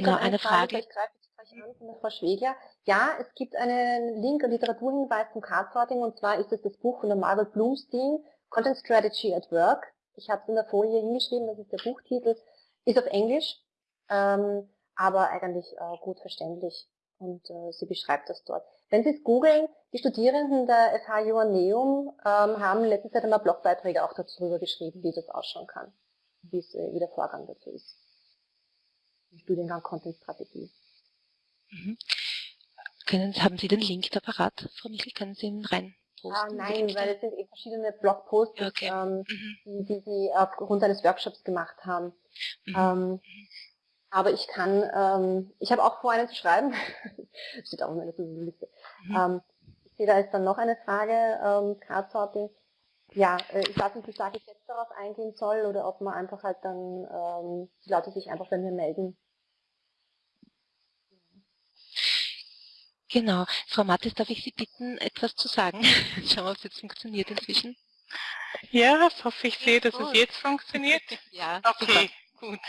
Speaker 2: Genau, eine Frage. Greife gleich an von der Frau Schwegler. Ja, es gibt einen Link, einen Literaturhinweis zum Card-Sorting und zwar ist es das Buch von der Margaret Bloomstein, Content Strategy at Work. Ich habe es in der Folie hingeschrieben, das ist der Buchtitel, ist auf Englisch, ähm, aber eigentlich äh, gut verständlich und äh, sie beschreibt das dort. Wenn Sie es googeln, die Studierenden der FH Joanneum ähm, haben letzte Zeit einmal Blogbeiträge auch darüber geschrieben, wie das ausschauen kann, wie, äh, wie der Vorgang dazu ist. Studiengang Content Strategie.
Speaker 1: Mhm. Können, haben Sie den Link da parat, Frau Michel? Können Sie ihn rein
Speaker 2: Ah, nein, weil es sind eben verschiedene Blogposts, okay. ähm, mhm. die, Sie aufgrund eines Workshops gemacht haben. Mhm. Ähm, aber ich kann, ähm, ich habe auch vor, einen zu schreiben. steht auch in meiner Liste. Mhm. Ähm, ich sehe, da ist dann noch eine Frage, ähm, Card Sorting. Ja, äh, ich weiß nicht, wie stark ich jetzt darauf eingehen soll oder ob man einfach halt dann ähm, die Leute sich einfach bei mir melden.
Speaker 1: Genau. Frau Mattes, darf ich Sie bitten, etwas zu sagen? Schauen wir, ob es jetzt funktioniert inzwischen.
Speaker 5: Ja, ich hoffe, ich sehe, dass es jetzt funktioniert.
Speaker 1: ja,
Speaker 5: okay, super. gut.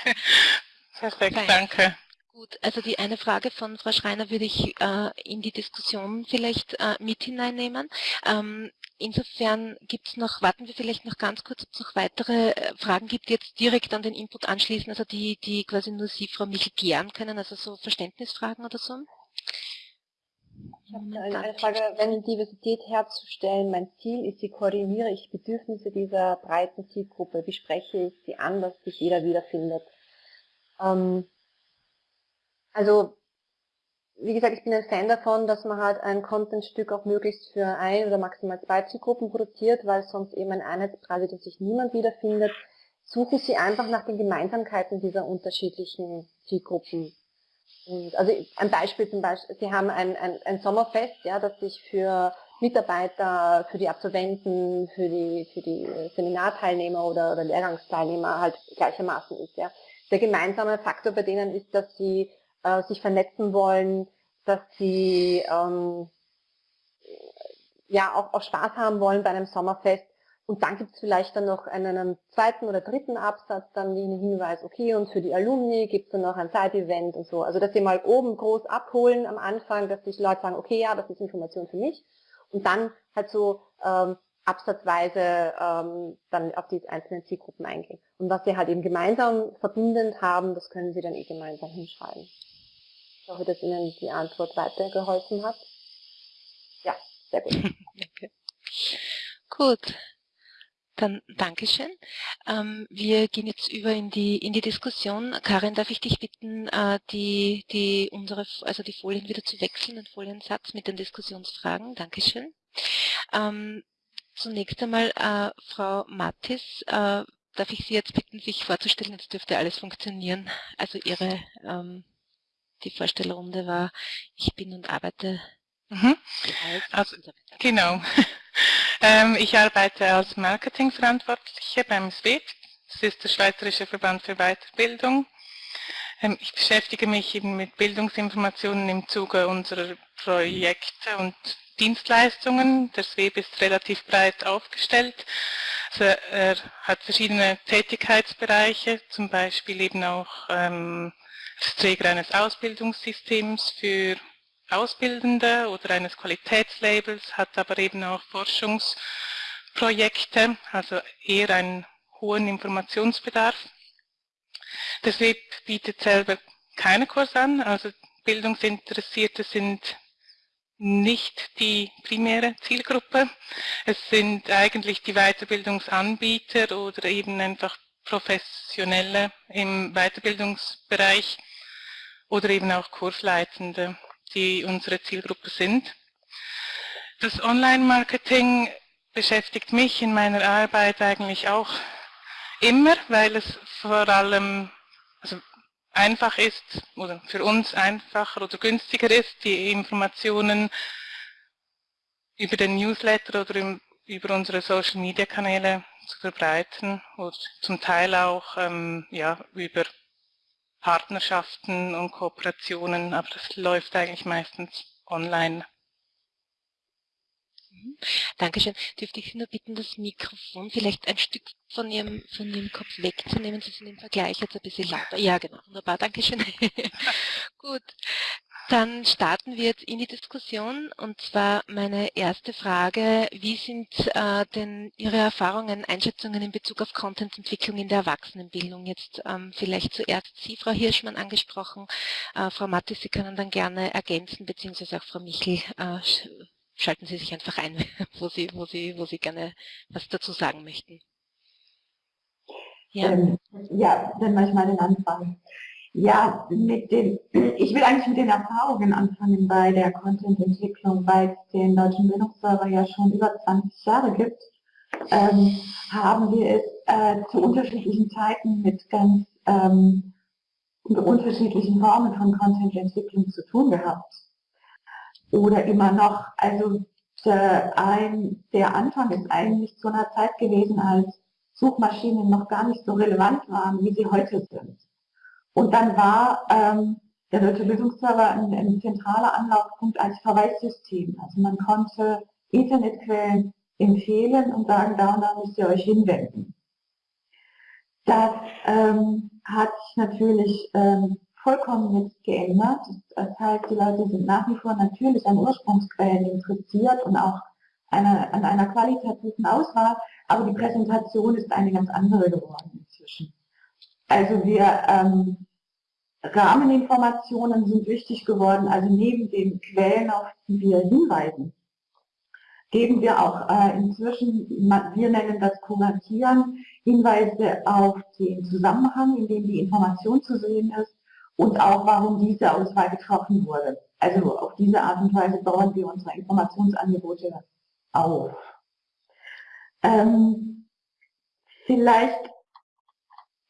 Speaker 5: Perfekt, Fein. danke.
Speaker 1: Gut, also die eine Frage von Frau Schreiner würde ich äh, in die Diskussion vielleicht äh, mit hineinnehmen. Ähm, insofern gibt es noch, warten wir vielleicht noch ganz kurz, ob es noch weitere äh, Fragen gibt, die jetzt direkt an den Input anschließen, also die, die quasi nur Sie, Frau Michel, klären können, also so Verständnisfragen oder so.
Speaker 2: Ich habe eine, eine Frage, wenn Diversität herzustellen mein Ziel ist, wie koordiniere ich Bedürfnisse dieser breiten Zielgruppe, wie spreche ich sie an, dass sich jeder wiederfindet. Ähm, also, wie gesagt, ich bin ein Fan davon, dass man halt ein Contentstück auch möglichst für ein oder maximal zwei Zielgruppen produziert, weil sonst eben ein Einheitspreis ist, dass sich niemand wiederfindet. Suchen Sie einfach nach den Gemeinsamkeiten dieser unterschiedlichen Zielgruppen und also ein Beispiel zum Beispiel, Sie haben ein, ein, ein Sommerfest, ja, das sich für Mitarbeiter, für die Absolventen, für die, für die Seminarteilnehmer oder, oder Lehrgangsteilnehmer halt gleichermaßen ist. Ja. Der gemeinsame Faktor bei denen ist, dass sie äh, sich vernetzen wollen, dass sie ähm, ja auch, auch Spaß haben wollen bei einem Sommerfest und dann gibt es vielleicht dann noch einen, einen, zweiten oder dritten Absatz, dann den Hinweis, okay, und für die Alumni gibt es dann noch ein Side-Event und so. Also dass sie mal oben groß abholen am Anfang, dass sich Leute sagen, okay, ja, das ist Information für mich. Und dann halt so ähm, absatzweise ähm, dann auf die einzelnen Zielgruppen eingehen. Und was sie halt eben gemeinsam verbindend haben, das können sie dann eh gemeinsam hinschreiben. Ich hoffe, dass Ihnen die Antwort weitergeholfen hat. Ja, sehr gut.
Speaker 1: Danke. Gut, dann Dankeschön. Ähm, wir gehen jetzt über in die, in die Diskussion. Karin, darf ich dich bitten, äh, die, die, unsere, also die Folien wieder zu wechseln, den Foliensatz mit den Diskussionsfragen. Dankeschön. Ähm, zunächst einmal, äh, Frau Mattis, äh, darf ich Sie jetzt bitten, sich vorzustellen, jetzt dürfte alles funktionieren. Also Ihre, ähm, die Vorstellrunde war, ich bin und arbeite.
Speaker 5: Mhm. Also, genau. Ähm, ich arbeite als Marketingverantwortliche beim SWEB. Das ist der Schweizerische Verband für Weiterbildung. Ähm, ich beschäftige mich eben mit Bildungsinformationen im Zuge unserer Projekte und Dienstleistungen. Der SWEB ist relativ breit aufgestellt. Also er hat verschiedene Tätigkeitsbereiche, zum Beispiel eben auch ähm, als Träger eines Ausbildungssystems für Ausbildende oder eines Qualitätslabels, hat aber eben auch Forschungsprojekte, also eher einen hohen Informationsbedarf. Der SWEB bietet selber keine Kurs an, also Bildungsinteressierte sind nicht die primäre Zielgruppe. Es sind eigentlich die Weiterbildungsanbieter oder eben einfach Professionelle im Weiterbildungsbereich oder eben auch Kursleitende, die unsere Zielgruppe sind. Das Online-Marketing beschäftigt mich in meiner Arbeit eigentlich auch immer, weil es vor allem also einfach ist oder für uns einfacher oder günstiger ist, die Informationen über den Newsletter oder über unsere Social-Media-Kanäle zu verbreiten oder zum Teil auch ähm, ja, über Partnerschaften und Kooperationen, aber das läuft eigentlich meistens online.
Speaker 1: Mhm. Dankeschön. Dürfte ich Sie nur bitten, das Mikrofon vielleicht ein Stück von Ihrem, von Ihrem Kopf wegzunehmen? Sie sind im Vergleich jetzt ein bisschen lauter. Ja, genau. Wunderbar. Dankeschön. Gut. Dann starten wir jetzt in die Diskussion und zwar meine erste Frage, wie sind äh, denn Ihre Erfahrungen, Einschätzungen in Bezug auf Contententwicklung in der Erwachsenenbildung? Jetzt ähm, vielleicht zuerst Sie, Frau Hirschmann, angesprochen. Äh, Frau Mattis, Sie können dann gerne ergänzen, beziehungsweise auch Frau Michel äh, schalten Sie sich einfach ein, wo Sie, wo Sie, wo Sie gerne was dazu sagen möchten.
Speaker 3: Ja, ähm, ja dann mache ich mal den Anfang. Ja, mit den, ich will eigentlich mit den Erfahrungen anfangen bei der Content-Entwicklung, weil es den Deutschen Bildungsserver ja schon über 20 Jahre gibt, ähm, haben wir es äh, zu unterschiedlichen Zeiten mit ganz ähm, unterschiedlichen Formen von Content-Entwicklung zu tun gehabt oder immer noch. Also der, ein, der Anfang ist eigentlich zu einer Zeit gewesen, als Suchmaschinen noch gar nicht so relevant waren, wie sie heute sind. Und dann war ähm, der Deutsche Bildungsserver ein, ein zentraler Anlaufpunkt als Verweissystem. Also man konnte Internetquellen empfehlen und sagen, da und da müsst ihr euch hinwenden. Das ähm, hat sich natürlich ähm, vollkommen jetzt geändert. Das heißt, die Leute sind nach wie vor natürlich an Ursprungsquellen interessiert und auch eine, an einer qualitativen Auswahl, aber die Präsentation ist eine ganz andere geworden inzwischen. Also wir ähm, Rahmeninformationen sind wichtig geworden, also neben den Quellen, auf die wir hinweisen, geben wir auch äh, inzwischen, wir nennen das Kuratieren, Hinweise auf den Zusammenhang, in dem die Information zu sehen ist und auch, warum diese Auswahl getroffen wurde. Also auf diese Art und Weise bauen wir unsere Informationsangebote auf. Ähm, vielleicht,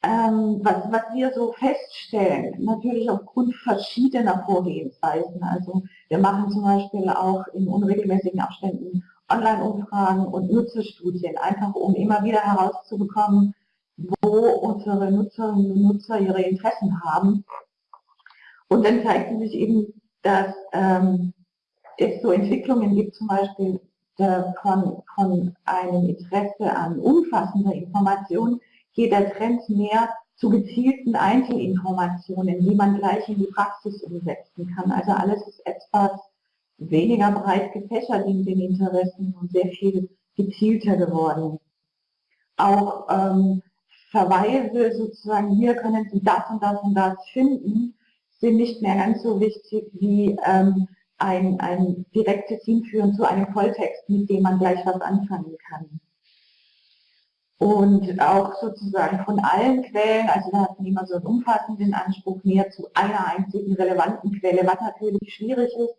Speaker 3: ähm, was, was wir so feststellen, natürlich aufgrund verschiedener Vorgehensweisen. Also wir machen zum Beispiel auch in unregelmäßigen Abständen Online-Umfragen und Nutzerstudien, einfach um immer wieder herauszubekommen, wo unsere Nutzerinnen und Nutzer ihre Interessen haben und dann zeigt sich eben, dass ähm, es so Entwicklungen gibt, zum Beispiel äh, von, von einem Interesse an umfassender Information, geht der Trend mehr zu gezielten Einzelinformationen, die man gleich in die Praxis umsetzen kann. Also alles ist etwas weniger breit gefächert in den Interessen und sehr viel gezielter geworden. Auch ähm, Verweise sozusagen, hier können Sie das und das und das finden, sind nicht mehr ganz so wichtig wie ähm, ein, ein direktes Hinführen zu einem Volltext, mit dem man gleich was anfangen kann. Und auch sozusagen von allen Quellen, also da hat man immer so einen umfassenden Anspruch mehr zu einer einzigen relevanten Quelle, was natürlich schwierig ist,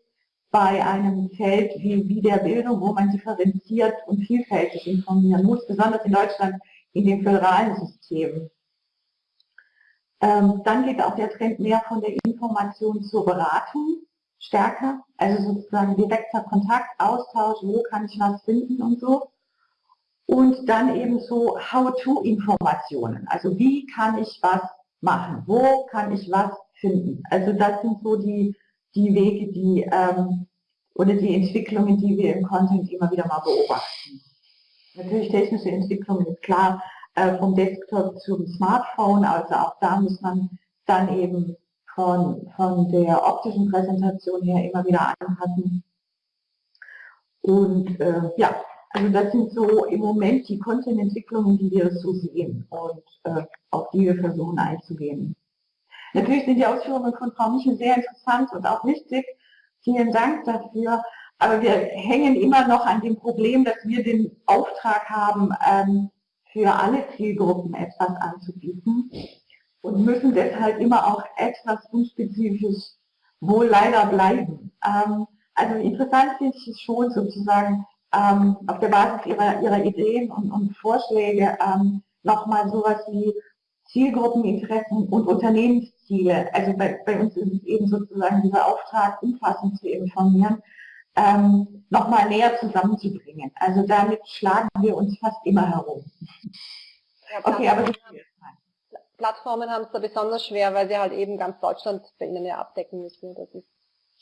Speaker 3: bei einem Feld wie, wie der Bildung, wo man differenziert und vielfältig informieren muss, besonders in Deutschland in dem föderalen System. Ähm, dann geht auch der Trend mehr von der Information zur Beratung stärker, also sozusagen direkter Kontakt, Austausch, wo kann ich was finden und so. Und dann eben so How-to-Informationen, also wie kann ich was machen, wo kann ich was finden. Also das sind so die, die Wege, die ähm, oder die Entwicklungen, die wir im Content immer wieder mal beobachten. Natürlich technische Entwicklungen ist klar, äh, vom Desktop zum Smartphone, also auch da muss man dann eben von, von der optischen Präsentation her immer wieder anpassen. Und äh, ja, also das sind so im Moment die Content-Entwicklungen, die wir so sehen und äh, auf die wir versuchen einzugehen. Natürlich sind die Ausführungen von Frau Michel sehr interessant und auch wichtig. Vielen Dank dafür. Aber wir hängen immer noch an dem Problem, dass wir den Auftrag haben, ähm, für alle Zielgruppen etwas anzubieten und müssen deshalb immer auch etwas unspezifisch wohl leider bleiben. Ähm, also interessant finde ich es schon sozusagen ähm, auf der Basis ihrer, ihrer Ideen und, und Vorschläge ähm, nochmal sowas wie Zielgruppeninteressen und Unternehmensziele, also bei, bei uns ist es eben sozusagen dieser Auftrag, umfassend zu informieren, ähm, nochmal näher zusammenzubringen. Also damit schlagen wir uns fast immer herum.
Speaker 2: Ja, okay, aber Plattformen haben es da besonders schwer, weil sie halt eben ganz Deutschland bei ihnen ja abdecken müssen. Das ist,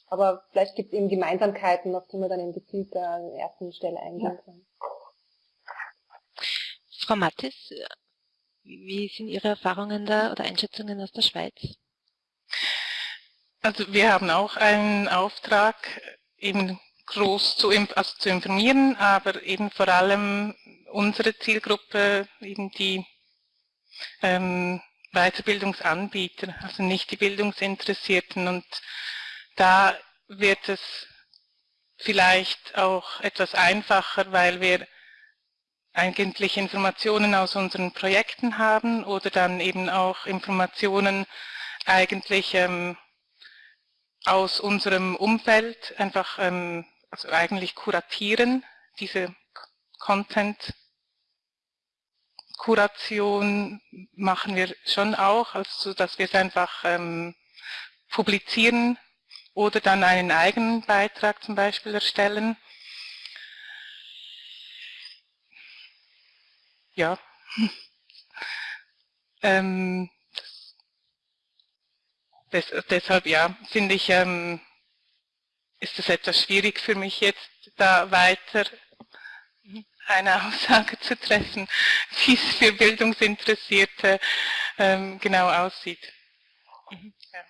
Speaker 2: aber vielleicht gibt es eben Gemeinsamkeiten, auf die man dann eben gezielt an der ersten Stelle eingehen kann.
Speaker 1: Frau Mattis, wie sind Ihre Erfahrungen da oder Einschätzungen aus der Schweiz?
Speaker 5: Also wir haben auch einen Auftrag, eben groß zu, also zu informieren, aber eben vor allem unsere Zielgruppe, eben die ähm, Weiterbildungsanbieter, also nicht die Bildungsinteressierten. Und da wird es vielleicht auch etwas einfacher, weil wir eigentlich Informationen aus unseren Projekten haben oder dann eben auch Informationen eigentlich ähm, aus unserem Umfeld einfach ähm, also eigentlich kuratieren, diese Content Kuration machen wir schon auch, also dass wir es einfach ähm, publizieren oder dann einen eigenen Beitrag zum Beispiel erstellen. Ja. ähm, des, deshalb ja, finde ich, ähm, ist es etwas schwierig für mich jetzt da weiter eine Aussage zu treffen, wie es für Bildungsinteressierte ähm, genau aussieht. Mhm. Ja.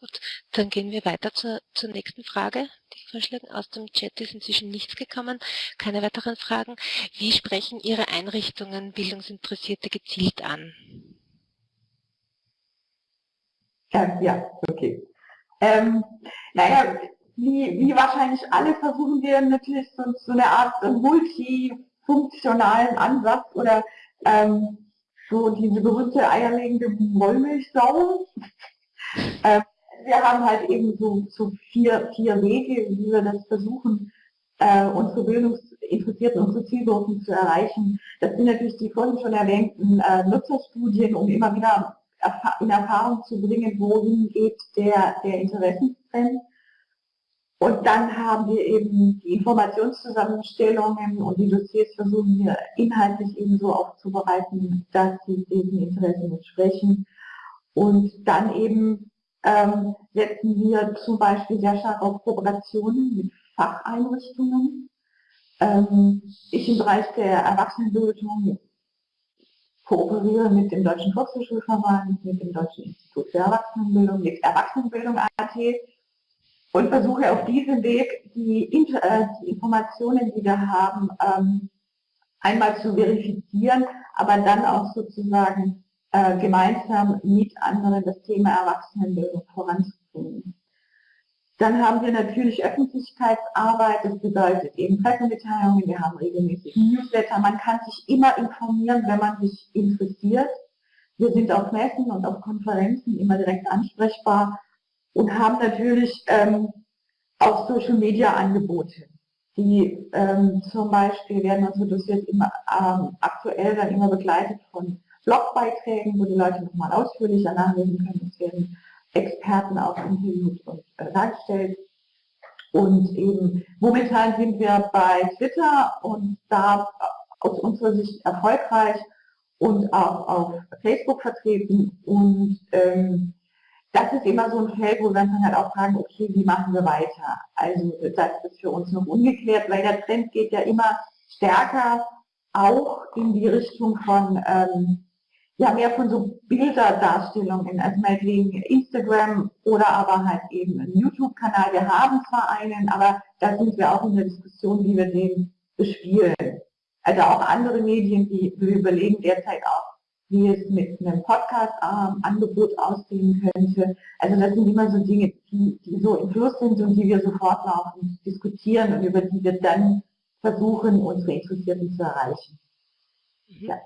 Speaker 1: Gut, dann gehen wir weiter zur, zur nächsten Frage. Die Vorschläge aus dem Chat ist inzwischen nichts gekommen. Keine weiteren Fragen. Wie sprechen Ihre Einrichtungen Bildungsinteressierte gezielt an?
Speaker 3: Ja, ja okay. Ähm, naja, wie, wie wahrscheinlich alle versuchen wir natürlich so, so eine Art multifunktionalen Ansatz oder ähm, so diese berühmte eierlegende Wollmilchsau. ähm, wir haben halt eben so, so vier, vier Wege, wie wir das versuchen, äh, unsere Bildungsinteressierten, unsere Zielgruppen zu erreichen. Das sind natürlich die vorhin schon erwähnten äh, Nutzerstudien, um immer wieder in Erfahrung zu bringen, wohin geht der, der Interessenstrend. Und dann haben wir eben die Informationszusammenstellungen und die Dossiers versuchen wir inhaltlich eben so aufzubereiten, dass sie diesen Interessen entsprechen. Und dann eben ähm, setzen wir zum Beispiel sehr stark auf Kooperationen mit Facheinrichtungen. Ähm, ich im Bereich der Erwachsenenbildung kooperiere mit dem Deutschen Volkshochschulverband, mit dem Deutschen Institut für Erwachsenenbildung, mit Erwachsenenbildung.at und versuche auf diesem Weg die, äh, die Informationen, die wir haben, ähm, einmal zu verifizieren, aber dann auch sozusagen äh, gemeinsam mit anderen das Thema Erwachsenenbildung voranzubringen. Dann haben wir natürlich Öffentlichkeitsarbeit, das bedeutet eben Pressemitteilungen, wir haben regelmäßig Newsletter, man kann sich immer informieren, wenn man sich interessiert. Wir sind auf Messen und auf Konferenzen immer direkt ansprechbar und haben natürlich ähm, auch Social-Media-Angebote, die ähm, zum Beispiel werden unsere Dossiers immer ähm, aktuell dann immer begleitet von Blogbeiträgen, wo die Leute nochmal ausführlicher nachlesen können. Es werden Experten auch interviewt und dargestellt. Und eben momentan sind wir bei Twitter und da aus unserer Sicht erfolgreich und auch auf Facebook vertreten. Und ähm, das ist immer so ein Feld, wo wir dann halt auch fragen, okay, wie machen wir weiter? Also das ist für uns noch ungeklärt, weil der Trend geht ja immer stärker auch in die Richtung von ähm, ja mehr von so Bilderdarstellungen, also meinetwegen Instagram oder aber halt eben einen YouTube-Kanal. Wir haben zwar einen, aber da sind wir auch in der Diskussion, wie wir den bespielen. Also auch andere Medien, die wir überlegen derzeit auch, wie es mit einem Podcast-Angebot aussehen könnte. Also das sind immer so Dinge, die, die so im Fluss sind und die wir sofort laufen diskutieren und über die wir dann versuchen, unsere Interessierten zu erreichen.
Speaker 1: Mhm. Ja.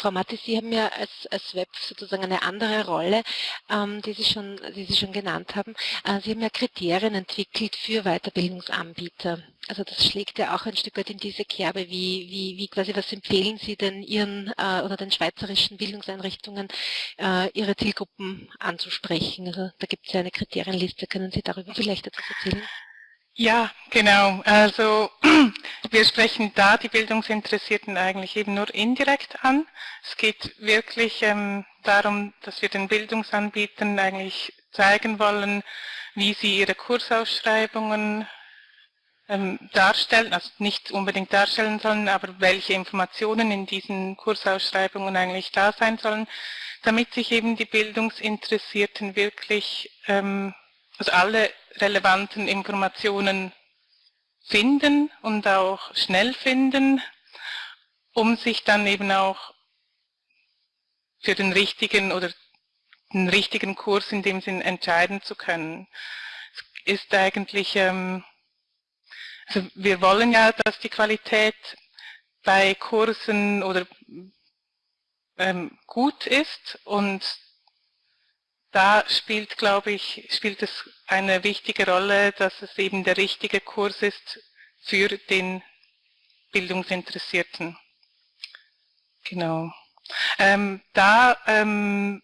Speaker 1: Frau Matti, Sie haben ja als, als Web sozusagen eine andere Rolle, ähm, die, Sie schon, die Sie schon genannt haben. Äh, Sie haben ja Kriterien entwickelt für Weiterbildungsanbieter. Also das schlägt ja auch ein Stück weit in diese Kerbe. Wie, wie, wie quasi, was empfehlen Sie denn Ihren äh, oder den schweizerischen Bildungseinrichtungen, äh, Ihre Zielgruppen anzusprechen? Also da gibt es ja eine Kriterienliste. Können Sie darüber vielleicht etwas erzählen?
Speaker 5: Ja, genau. Also wir sprechen da die Bildungsinteressierten eigentlich eben nur indirekt an. Es geht wirklich ähm, darum, dass wir den Bildungsanbietern eigentlich zeigen wollen, wie sie ihre Kursausschreibungen ähm, darstellen, also nicht unbedingt darstellen sollen, aber welche Informationen in diesen Kursausschreibungen eigentlich da sein sollen, damit sich eben die Bildungsinteressierten wirklich ähm, also alle relevanten Informationen finden und auch schnell finden, um sich dann eben auch für den richtigen oder den richtigen Kurs in dem Sinn entscheiden zu können. Es ist eigentlich, ähm, also wir wollen ja, dass die Qualität bei Kursen oder ähm, gut ist und da spielt, glaube ich, spielt es eine wichtige Rolle, dass es eben der richtige Kurs ist für den Bildungsinteressierten. Genau. Ähm, da ähm,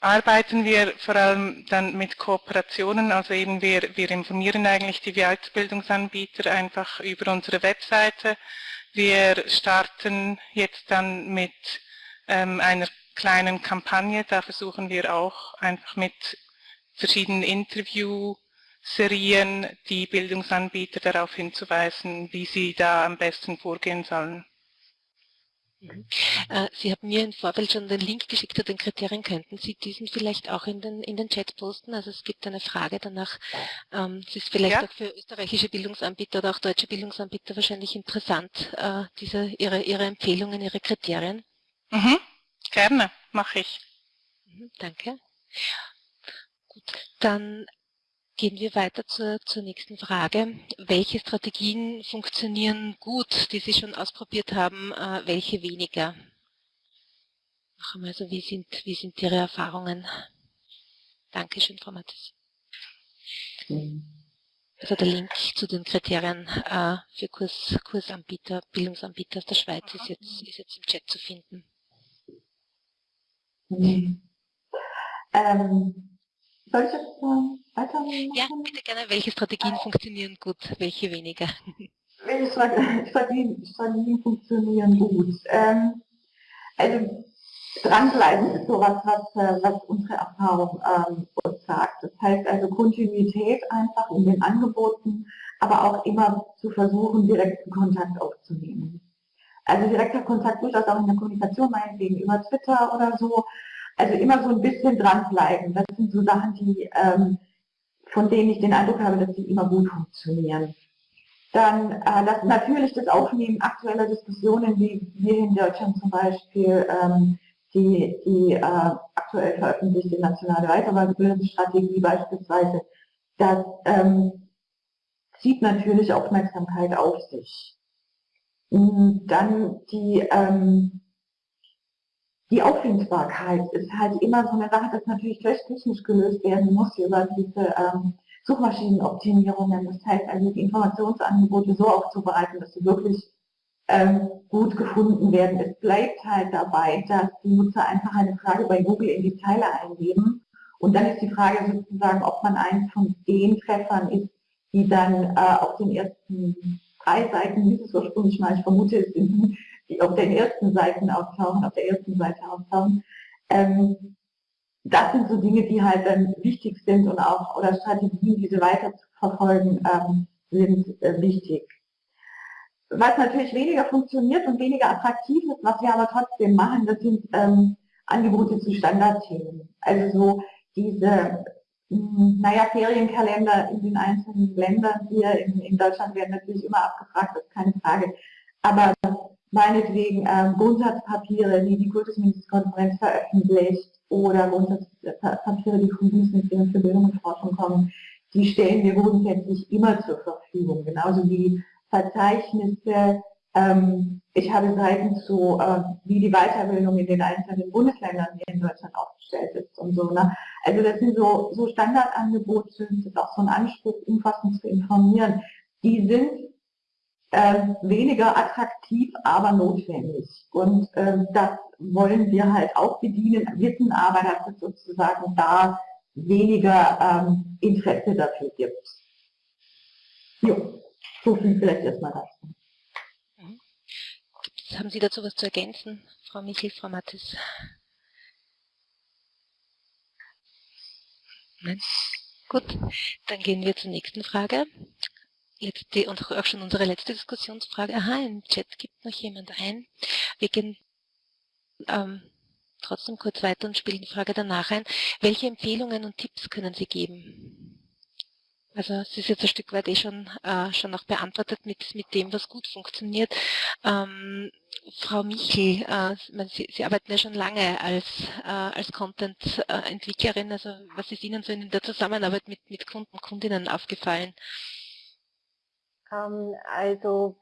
Speaker 5: arbeiten wir vor allem dann mit Kooperationen, also eben wir, wir informieren eigentlich die Weiterbildungsanbieter einfach über unsere Webseite. Wir starten jetzt dann mit ähm, einer kleinen Kampagne. Da versuchen wir auch einfach mit verschiedenen Interviewserien die Bildungsanbieter darauf hinzuweisen, wie sie da am besten vorgehen sollen.
Speaker 1: Mhm. Äh, sie haben mir im Vorfeld schon den Link geschickt zu den Kriterien. Könnten Sie diesen vielleicht auch in den, in den Chat posten? Also es gibt eine Frage danach. Ähm, es ist vielleicht ja. auch für österreichische Bildungsanbieter oder auch deutsche Bildungsanbieter wahrscheinlich interessant, äh, diese, ihre, ihre Empfehlungen, Ihre Kriterien.
Speaker 5: Mhm. Gerne, mache ich.
Speaker 1: Mhm, danke. Gut, dann gehen wir weiter zur, zur nächsten Frage. Welche Strategien funktionieren gut, die Sie schon ausprobiert haben, äh, welche weniger? Noch einmal so, wie sind, wie sind Ihre Erfahrungen? Dankeschön, Frau Mattes. Also der Link zu den Kriterien äh, für Kurs, Kursanbieter, Bildungsanbieter aus der Schweiz ist jetzt, ist jetzt im Chat zu finden.
Speaker 3: Ähm, soll ich jetzt weitermachen?
Speaker 1: Ja, bitte gerne. Welche Strategien funktionieren gut, welche weniger?
Speaker 3: Welche Strategien, Strategien funktionieren gut? Ähm, also dranbleiben ist sowas, was, äh, was unsere Erfahrung ähm, uns sagt. Das heißt also Kontinuität einfach in den Angeboten, aber auch immer zu versuchen, direkten Kontakt aufzunehmen. Also direkter Kontakt durchaus auch in der Kommunikation, meinetwegen über Twitter oder so. Also immer so ein bisschen dranbleiben. Das sind so Sachen, die, ähm, von denen ich den Eindruck habe, dass die immer gut funktionieren. Dann äh, das, natürlich das Aufnehmen aktueller Diskussionen, wie wir in Deutschland zum Beispiel ähm, die, die äh, aktuell veröffentlichte nationale Weiterbildungsstrategie beispielsweise, das ähm, zieht natürlich Aufmerksamkeit auf sich. Dann die, ähm, die Auffindbarkeit ist halt immer so eine Sache, das natürlich technisch gelöst werden muss über diese ähm, Suchmaschinenoptimierungen. Das heißt also die Informationsangebote so aufzubereiten, dass sie wirklich ähm, gut gefunden werden. Es bleibt halt dabei, dass die Nutzer einfach eine Frage bei Google in die Zeile eingeben und dann ist die Frage sozusagen, ob man eins von den Treffern ist, die dann äh, auf den ersten drei Seiten, wie es ursprünglich mal, ich vermute, es sind die auf den ersten Seiten auftauchen, auf der ersten Seite auftauchen. Ähm, das sind so Dinge, die halt dann wichtig sind und auch, oder Strategien, diese weiter zu verfolgen, ähm, sind äh, wichtig. Was natürlich weniger funktioniert und weniger attraktiv ist, was wir aber trotzdem machen, das sind ähm, Angebote zu Standardthemen. Also so diese naja, Ferienkalender in den einzelnen Ländern hier in, in, Deutschland werden natürlich immer abgefragt, das ist keine Frage. Aber meinetwegen ähm, Grundsatzpapiere, die die Kultusministerkonferenz veröffentlicht oder Grundsatzpapiere, die vom Bundesministerium für Bildung und Forschung kommen, die stellen wir grundsätzlich immer zur Verfügung. Genauso wie Verzeichnisse. Ähm, ich habe Seiten zu, äh, wie die Weiterbildung in den einzelnen Bundesländern hier in Deutschland aufgestellt ist und so. Ne? Also das sind so, so Standardangebote, das ist auch so ein Anspruch, umfassend zu informieren. Die sind äh, weniger attraktiv, aber notwendig. Und äh, das wollen wir halt auch bedienen, wissen aber, dass es sozusagen da weniger ähm, Interesse dafür gibt. Jo, so viel vielleicht erstmal dazu.
Speaker 1: Haben Sie dazu was zu ergänzen, Frau Michel, Frau Mattes? Nein? Gut, dann gehen wir zur nächsten Frage letzte und auch schon unsere letzte Diskussionsfrage. Aha, im Chat gibt noch jemand ein. Wir gehen ähm, trotzdem kurz weiter und spielen die Frage danach ein. Welche Empfehlungen und Tipps können Sie geben? Also es ist jetzt ein Stück weit eh schon, äh, schon auch beantwortet mit, mit dem, was gut funktioniert. Ähm, Frau Michel, äh, Sie, Sie, arbeiten ja schon lange als, äh, als Content-Entwicklerin. Also was ist Ihnen so in der Zusammenarbeit mit, mit Kunden, Kundinnen aufgefallen?
Speaker 2: Ähm, also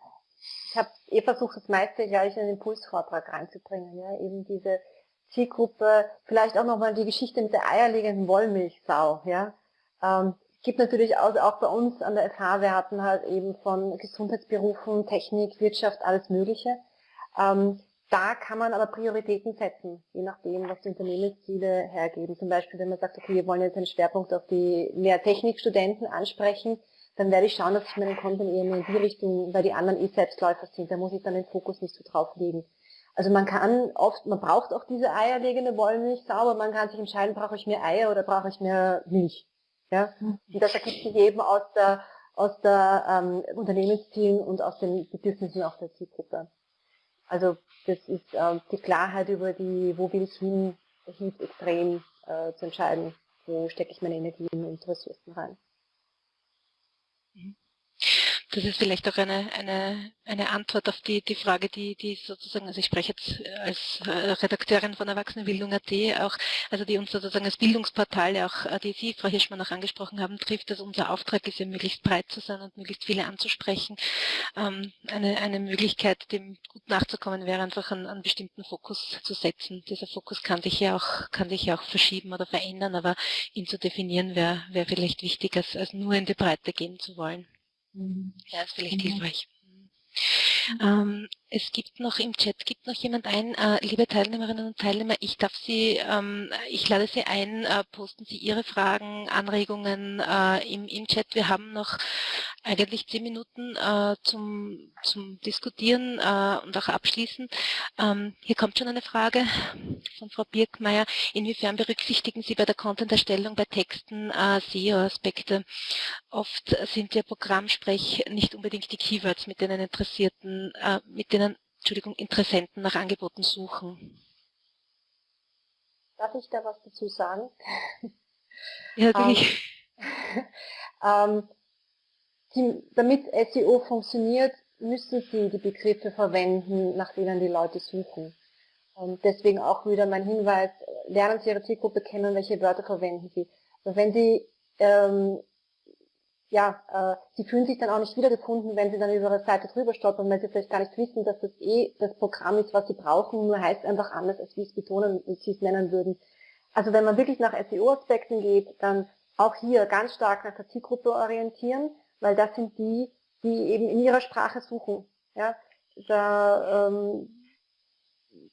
Speaker 2: ich habe eh versucht, das meiste gleich in den Impulsvortrag reinzubringen. Ja? Eben diese Zielgruppe, vielleicht auch nochmal die Geschichte mit der eierlegenden Wollmilchsau. Ja? Ähm, gibt natürlich auch, auch bei uns an der FH, wir hatten halt eben von Gesundheitsberufen, Technik, Wirtschaft, alles Mögliche. Ähm, da kann man aber Prioritäten setzen, je nachdem, was die Unternehmensziele hergeben. Zum Beispiel, wenn man sagt, okay, wir wollen jetzt einen Schwerpunkt auf die mehr Technikstudenten ansprechen, dann werde ich schauen, dass ich meinen Content eher in die Richtung, weil die anderen eh Selbstläufer sind, da muss ich dann den Fokus nicht so drauf legen. Also man kann oft, man braucht auch diese eierlegende Wollmilch sauber, man kann sich entscheiden, brauche ich mehr Eier oder brauche ich mehr Milch. Ja? Und das ergibt sich eben aus der, aus der ähm, Unternehmenszielen und aus den Bedürfnissen auch der Zielgruppe. Also das ist äh, die Klarheit über die, wo will ich hin, hilft extrem äh, zu entscheiden, wo stecke ich meine Energien und Ressourcen rein.
Speaker 1: Mhm. Das ist vielleicht auch eine, eine, eine Antwort auf die, die Frage, die, die sozusagen, also ich spreche jetzt als äh, Redakteurin von Erwachsenenbildung.at auch, also die uns sozusagen als Bildungsportal, auch äh, die Sie, Frau Hirschmann, auch angesprochen haben, trifft, dass unser Auftrag ist ja möglichst breit zu sein und möglichst viele anzusprechen. Ähm, eine, eine Möglichkeit, dem gut nachzukommen, wäre einfach einen, einen bestimmten Fokus zu setzen. Dieser Fokus kann sich ja auch, kann sich ja auch verschieben oder verändern, aber ihn zu definieren wäre wäre vielleicht wichtig, als, als nur in die Breite gehen zu wollen. Mhm. Ja, ist vielleicht hilfreich. Ähm, es gibt noch im Chat, gibt noch jemand ein, äh, liebe Teilnehmerinnen und Teilnehmer, ich darf Sie, ähm, ich lade Sie ein, äh, posten Sie Ihre Fragen, Anregungen äh, im, im Chat. Wir haben noch eigentlich zehn Minuten äh, zum, zum Diskutieren äh, und auch abschließen. Ähm, hier kommt schon eine Frage von Frau Birkmeier. Inwiefern berücksichtigen Sie bei der Content-Erstellung bei Texten äh, SEO-Aspekte? Oft sind ja Programmsprech nicht unbedingt die Keywords, mit denen Interessierten, mit denen Entschuldigung, Interessenten nach Angeboten suchen.
Speaker 2: Darf ich da was dazu sagen?
Speaker 1: Ja, natürlich.
Speaker 2: ähm, die, damit SEO funktioniert, müssen Sie die Begriffe verwenden, nach denen die Leute suchen. Und deswegen auch wieder mein Hinweis, lernen Sie Ihre Zielgruppe kennen, welche Wörter verwenden Sie. Wenn Sie ähm, ja, äh, sie fühlen sich dann auch nicht wiedergefunden, wenn sie dann über ihre Seite drüber stolpern, weil sie vielleicht gar nicht wissen, dass das eh das Programm ist, was sie brauchen, nur heißt einfach anders, als wie es betonen, sie es nennen würden. Also wenn man wirklich nach SEO-Aspekten geht, dann auch hier ganz stark nach der Zielgruppe orientieren, weil das sind die, die eben in ihrer Sprache suchen. Ja, da, ähm,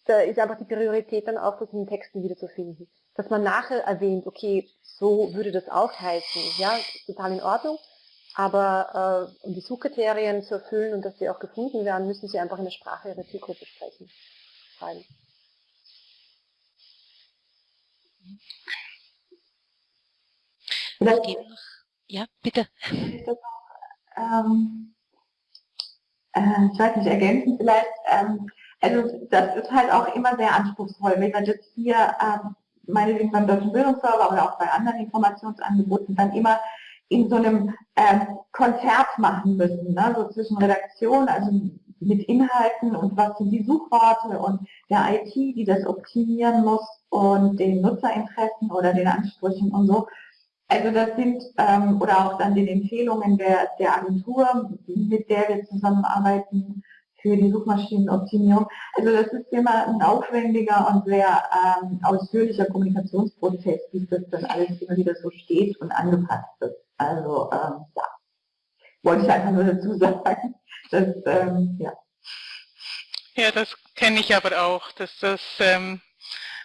Speaker 2: da ist einfach die Priorität dann auch, das in den Texten wiederzufinden. Dass man nachher erwähnt, okay, so würde das auch heißen, ja, total in Ordnung, aber äh, um die Suchkriterien zu erfüllen und dass sie auch gefunden werden, müssen sie einfach in der Sprache ihrer Zielgruppe sprechen. Schreiben.
Speaker 1: Vielleicht, ja, bitte.
Speaker 3: Ähm, äh, ich weiß nicht, ergänzen vielleicht. Ähm, also das ist halt auch immer sehr anspruchsvoll. Wenn man jetzt hier ähm, meinetwegen beim Deutschen Bildungsserver oder auch bei anderen Informationsangeboten dann immer in so einem äh, Konzert machen müssen, ne? so zwischen Redaktion, also mit Inhalten und was sind die Suchworte und der IT, die das optimieren muss und den Nutzerinteressen oder den Ansprüchen und so. Also das sind, ähm, oder auch dann den Empfehlungen der, der Agentur, mit der wir zusammenarbeiten für die Suchmaschinenoptimierung. Also das ist immer ein aufwendiger und sehr ähm, ausführlicher Kommunikationsprozess, bis das dann alles immer wieder so steht und angepasst wird. Also ähm, ja, wollte ich einfach nur dazu sagen. Dass, ähm, ja.
Speaker 5: ja, das kenne ich aber auch, dass das ähm,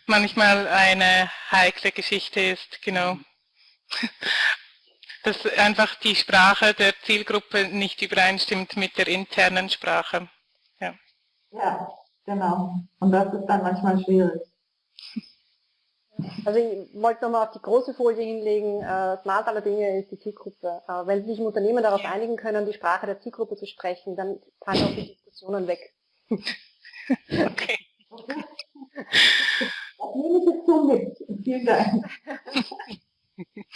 Speaker 5: manchmal eine heikle Geschichte ist, genau dass einfach die Sprache der Zielgruppe nicht übereinstimmt mit der internen Sprache.
Speaker 3: Ja, genau. Und das ist dann manchmal schwierig.
Speaker 2: Also ich wollte nochmal auf die große Folie hinlegen, äh, Smart aller Dinge ist die Zielgruppe. Aber wenn sich im Unternehmen darauf einigen können, die Sprache der Zielgruppe zu sprechen, dann fallen auch die Diskussionen weg.
Speaker 5: Okay.
Speaker 3: Das nehme ich jetzt so mit. Vielen Dank.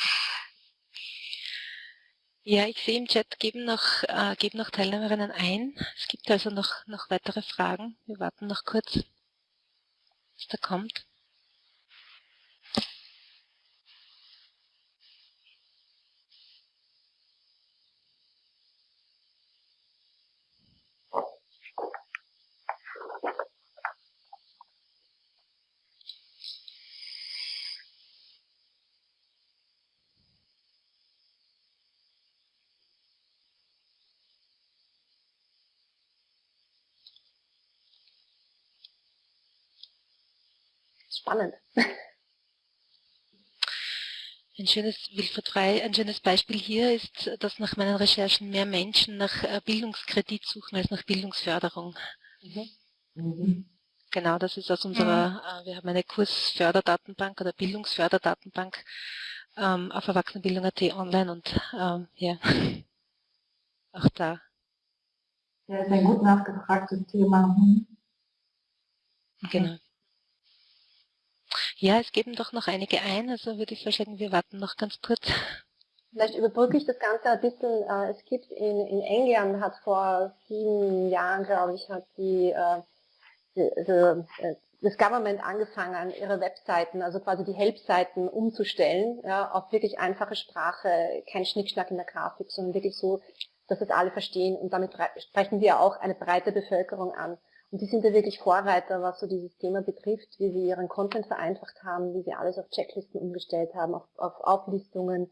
Speaker 1: Ja, ich sehe im Chat, geben noch, äh, geben noch Teilnehmerinnen ein. Es gibt also noch, noch weitere Fragen. Wir warten noch kurz, was da kommt.
Speaker 2: Spannend.
Speaker 1: Ein schönes, Wilfried Frei, ein schönes Beispiel hier ist, dass nach meinen Recherchen mehr Menschen nach äh, Bildungskredit suchen als nach Bildungsförderung. Mhm. Mhm. Genau, das ist aus unserer, mhm. Äh, wir haben eine Kursförderdatenbank oder Bildungsförderdatenbank ähm, auf Erwachsenenbildung.at online und ähm, ja, auch da.
Speaker 3: Ja, ist ein gut nachgefragtes Thema. Mhm.
Speaker 1: Genau. Ja, es geben doch noch einige ein, also würde ich vorschlagen, wir warten noch ganz kurz.
Speaker 2: Vielleicht überbrücke ich das Ganze ein bisschen. Äh, es gibt in, in England, hat vor sieben Jahren, glaube ich, hat die, äh, die, die, äh, das Government angefangen, ihre Webseiten, also quasi die Help-Seiten umzustellen, ja, auf wirklich einfache Sprache, kein Schnickschnack in der Grafik, sondern wirklich so, dass es alle verstehen. Und damit sprechen wir auch eine breite Bevölkerung an. Und die sind ja wirklich Vorreiter, was so dieses Thema betrifft, wie sie ihren Content vereinfacht haben, wie sie alles auf Checklisten umgestellt haben, auf, auf Auflistungen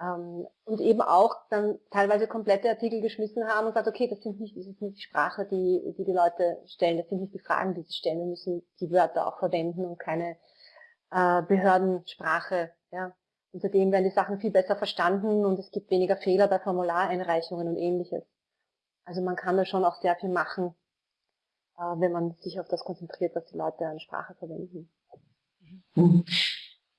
Speaker 2: ähm, und eben auch dann teilweise komplette Artikel geschmissen haben und gesagt, okay, das, sind nicht, das ist nicht die Sprache, die, die die Leute stellen, das sind nicht die Fragen, die sie stellen, wir müssen die Wörter auch verwenden und keine äh, Behördensprache. Ja. Und seitdem werden die Sachen viel besser verstanden und es gibt weniger Fehler bei Formulareinreichungen und ähnliches. Also man kann da schon auch sehr viel machen, wenn man sich auf das konzentriert, was die Leute an Sprache verwenden.
Speaker 1: Mhm.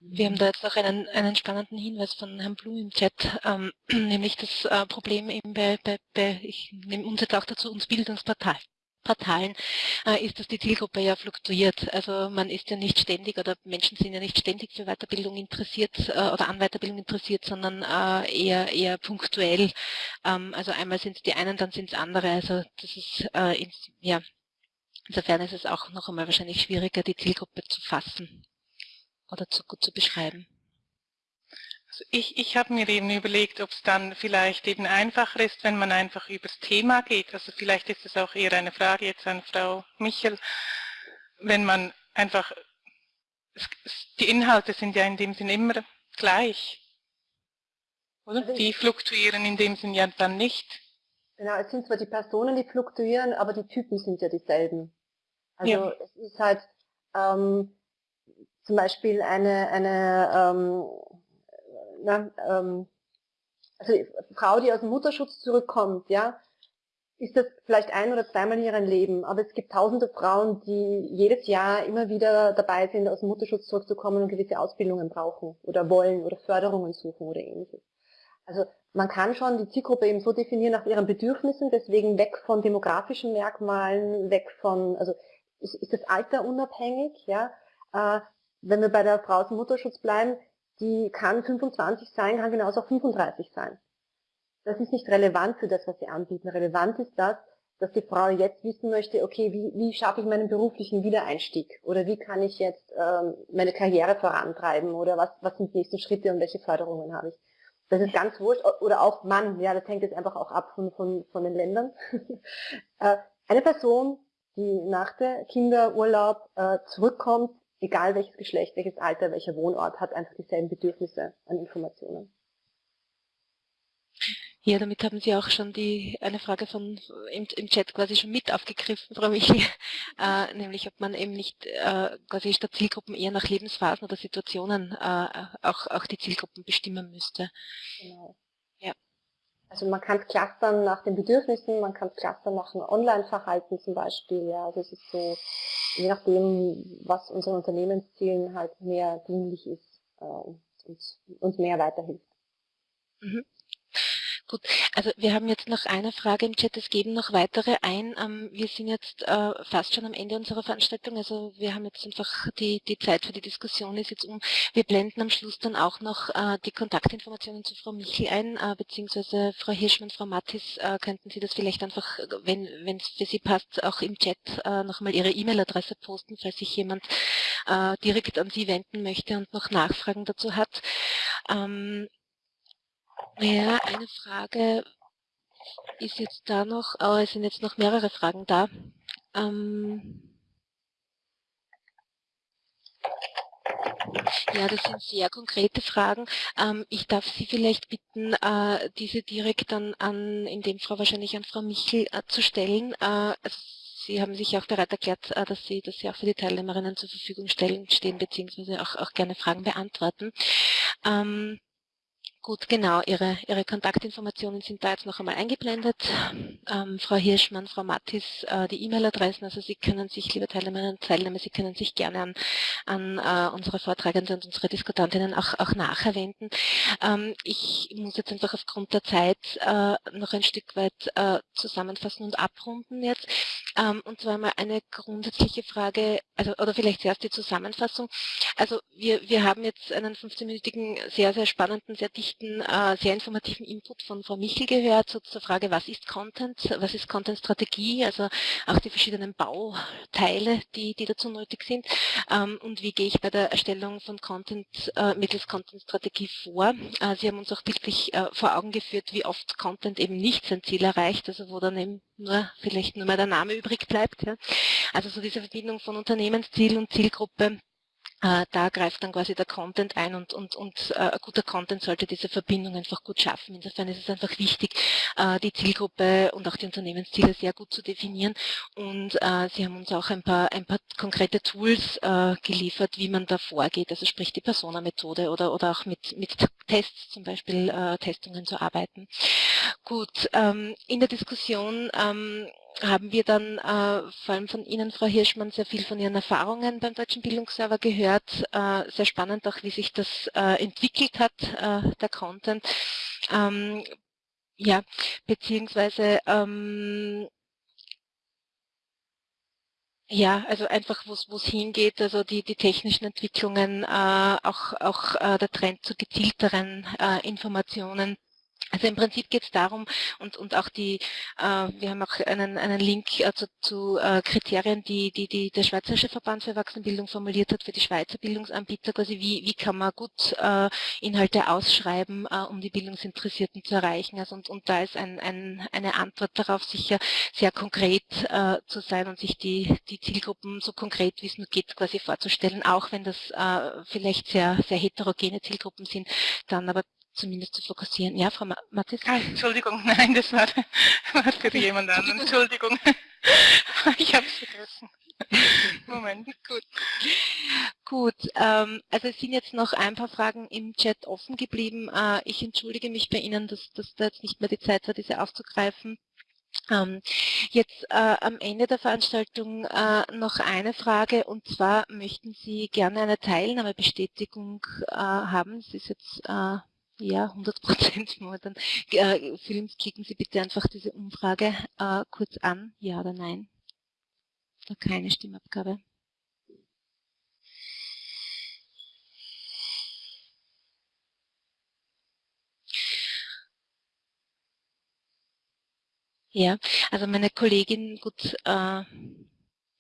Speaker 1: Wir haben da jetzt noch einen, einen spannenden Hinweis von Herrn Blum im Chat, ähm, nämlich das äh, Problem eben bei, bei, bei, ich nehme uns jetzt auch dazu, uns Bildungsportal. Portalen äh, ist, dass die Zielgruppe ja fluktuiert. Also man ist ja nicht ständig oder Menschen sind ja nicht ständig für Weiterbildung interessiert äh, oder an Weiterbildung interessiert, sondern äh, eher eher punktuell. Ähm, also einmal sind es die einen, dann sind es andere. Also das ist äh, ja Insofern ist es auch noch einmal wahrscheinlich schwieriger, die Zielgruppe zu fassen oder zu gut zu beschreiben.
Speaker 5: ich, ich habe mir eben überlegt, ob es dann vielleicht eben einfacher ist, wenn man einfach übers Thema geht. Also vielleicht ist es auch eher eine Frage jetzt an Frau Michel, wenn man einfach, die Inhalte sind ja in dem Sinn immer gleich. Oder? Also die fluktuieren in dem Sinn ja dann nicht.
Speaker 2: Genau, es sind zwar die Personen, die fluktuieren, aber die Typen sind ja dieselben. Also ja. es ist halt ähm, zum Beispiel eine, eine ähm, na, ähm, also Frau, die aus dem Mutterschutz zurückkommt, ja, ist das vielleicht ein oder zweimal in ihrem Leben, aber es gibt tausende Frauen, die jedes Jahr immer wieder dabei sind, aus dem Mutterschutz zurückzukommen und gewisse Ausbildungen brauchen oder wollen oder Förderungen suchen oder ähnliches. Also man kann schon die Zielgruppe eben so definieren nach ihren Bedürfnissen, deswegen weg von demografischen Merkmalen, weg von, also ist, ist das Alter unabhängig, ja. Äh, wenn wir bei der Frau dem Mutterschutz bleiben, die kann 25 sein, kann genauso auch 35 sein. Das ist nicht relevant für das, was sie anbieten. Relevant ist das, dass die Frau jetzt wissen möchte, okay, wie, wie schaffe ich meinen beruflichen Wiedereinstieg? Oder wie kann ich jetzt ähm, meine Karriere vorantreiben? Oder was, was sind die nächsten Schritte und welche Förderungen habe ich? Das ist ganz wurscht. Oder auch Mann, ja, das hängt jetzt einfach auch ab von, von, von den Ländern. Äh, eine Person, die nach der Kinderurlaub äh, zurückkommt, egal welches Geschlecht, welches Alter, welcher Wohnort, hat einfach dieselben Bedürfnisse an Informationen.
Speaker 1: Ja, damit haben Sie auch schon die eine Frage von im, im Chat quasi schon mit aufgegriffen, Frau Michel, äh, nämlich ob man eben nicht äh, quasi statt Zielgruppen eher nach Lebensphasen oder Situationen äh, auch, auch die Zielgruppen bestimmen müsste. Genau.
Speaker 2: Ja. Also man kann es clustern nach den Bedürfnissen, man kann es clustern nach dem Online-Verhalten zum Beispiel. Ja, also es ist so, je nachdem, was unseren Unternehmenszielen halt mehr dienlich ist äh, und uns mehr weiterhilft.
Speaker 1: Mhm. Gut, also wir haben jetzt noch eine Frage im Chat, es geben noch weitere ein. Ähm, wir sind jetzt äh, fast schon am Ende unserer Veranstaltung, also wir haben jetzt einfach die, die Zeit für die Diskussion ist jetzt um. Wir blenden am Schluss dann auch noch äh, die Kontaktinformationen zu Frau Michel ein, äh, beziehungsweise Frau Hirschmann, Frau Mattis, könnten Sie das vielleicht einfach, wenn es für Sie passt, auch im Chat nochmal Ihre E-Mail-Adresse posten, falls sich jemand direkt an Sie wenden möchte und noch Nachfragen dazu hat. Ja, eine Frage ist jetzt da noch, aber es sind jetzt noch mehrere Fragen da. Ähm ja, das sind sehr konkrete Fragen. Ähm, ich darf Sie vielleicht bitten, äh, diese direkt dann an, in dem Fall wahrscheinlich an Frau Michel äh, zu stellen. Äh, also Sie haben sich auch bereit erklärt, äh, dass Sie, dass Sie auch für die Teilnehmerinnen zur Verfügung stellen, stehen, beziehungsweise auch, auch gerne Fragen beantworten. Ähm, Gut, genau. Ihre, Ihre Kontaktinformationen sind da jetzt noch einmal eingeblendet. Ähm, Frau Hirschmann, Frau Mattis, äh, die E-Mail-Adressen, also Sie können sich, liebe Teilnehmerinnen und Teilnehmer, Sie können sich gerne an, an äh, unsere Vortragenden und unsere Diskutantinnen auch, auch nachher wenden. Ähm, ich muss jetzt einfach aufgrund der Zeit äh, noch ein Stück weit äh, zusammenfassen und abrunden jetzt. Ähm, und zwar mal eine grundsätzliche Frage, also oder vielleicht zuerst die Zusammenfassung. Also wir, wir haben jetzt einen 15-minütigen, sehr, sehr spannenden, sehr dichten berichten, äh, sehr informativen Input von Frau Michel gehört so zur Frage, was ist Content, was ist Content-Strategie, also auch die verschiedenen Bauteile, die, die dazu nötig sind ähm, und wie gehe ich bei der Erstellung von Content äh, mittels Content-Strategie vor. Äh, Sie haben uns auch wirklich äh, vor Augen geführt, wie oft Content eben nicht sein Ziel erreicht, also wo dann eben nur vielleicht nur mal der Name übrig bleibt. Ja. Also so diese Verbindung von Unternehmensziel und Zielgruppe äh, da greift dann quasi der Content ein und, und, und äh, guter Content sollte diese Verbindung einfach gut schaffen. Insofern ist es einfach wichtig, äh, die Zielgruppe und auch die Unternehmensziele sehr gut zu definieren. Und äh, Sie haben uns auch ein paar, ein paar konkrete Tools äh, geliefert, wie man da vorgeht, also sprich die Persona-Methode oder, oder auch mit, mit Tests, zum Beispiel äh, Testungen zu arbeiten. Gut, ähm, in der Diskussion ähm, haben wir dann äh, vor allem von Ihnen, Frau Hirschmann, sehr viel von Ihren Erfahrungen beim Deutschen Bildungsserver gehört. Äh, sehr spannend auch, wie sich das äh, entwickelt hat, äh, der Content. Ähm, ja, beziehungsweise ähm, ja, also einfach, wo es hingeht, also die, die technischen Entwicklungen, äh, auch, auch äh, der Trend zu gezielteren Informationen Also im Prinzip geht es darum, und, und auch die, äh, wir haben auch einen, einen Link äh, zu, zu äh, Kriterien, die, die, die der Schweizerische Verband für Erwachsenenbildung formuliert hat für die Schweizer Bildungsanbieter, quasi wie, wie kann man gut äh, Inhalte ausschreiben, äh, um die Bildungsinteressierten zu erreichen. Also und, und da ist ein, ein, eine Antwort darauf sicher sehr konkret äh, zu sein und sich die, die Zielgruppen so konkret wie es nur geht quasi vorzustellen, auch wenn das äh, vielleicht sehr, sehr heterogene Zielgruppen sind, dann aber zumindest zu fokussieren. Ja, Frau Mathis?
Speaker 5: Ah, Entschuldigung, nein, das war, war für jemand anderen. Entschuldigung. ich habe es vergessen. Moment, gut.
Speaker 1: Gut, ähm, also es sind jetzt noch ein paar Fragen im Chat offen geblieben. Äh, ich entschuldige mich bei Ihnen, dass, dass da jetzt nicht mehr die Zeit war, diese aufzugreifen. Ähm, jetzt äh, am Ende der Veranstaltung äh, noch eine Frage und zwar möchten Sie gerne eine Teilnahmebestätigung äh, haben. Das ist jetzt äh, ja, 100 Prozent momentan. Äh, Films, klicken Sie bitte einfach diese Umfrage äh, kurz an, ja oder nein. Da keine Stimmabgabe. Ja, also meine Kollegin, gut, äh,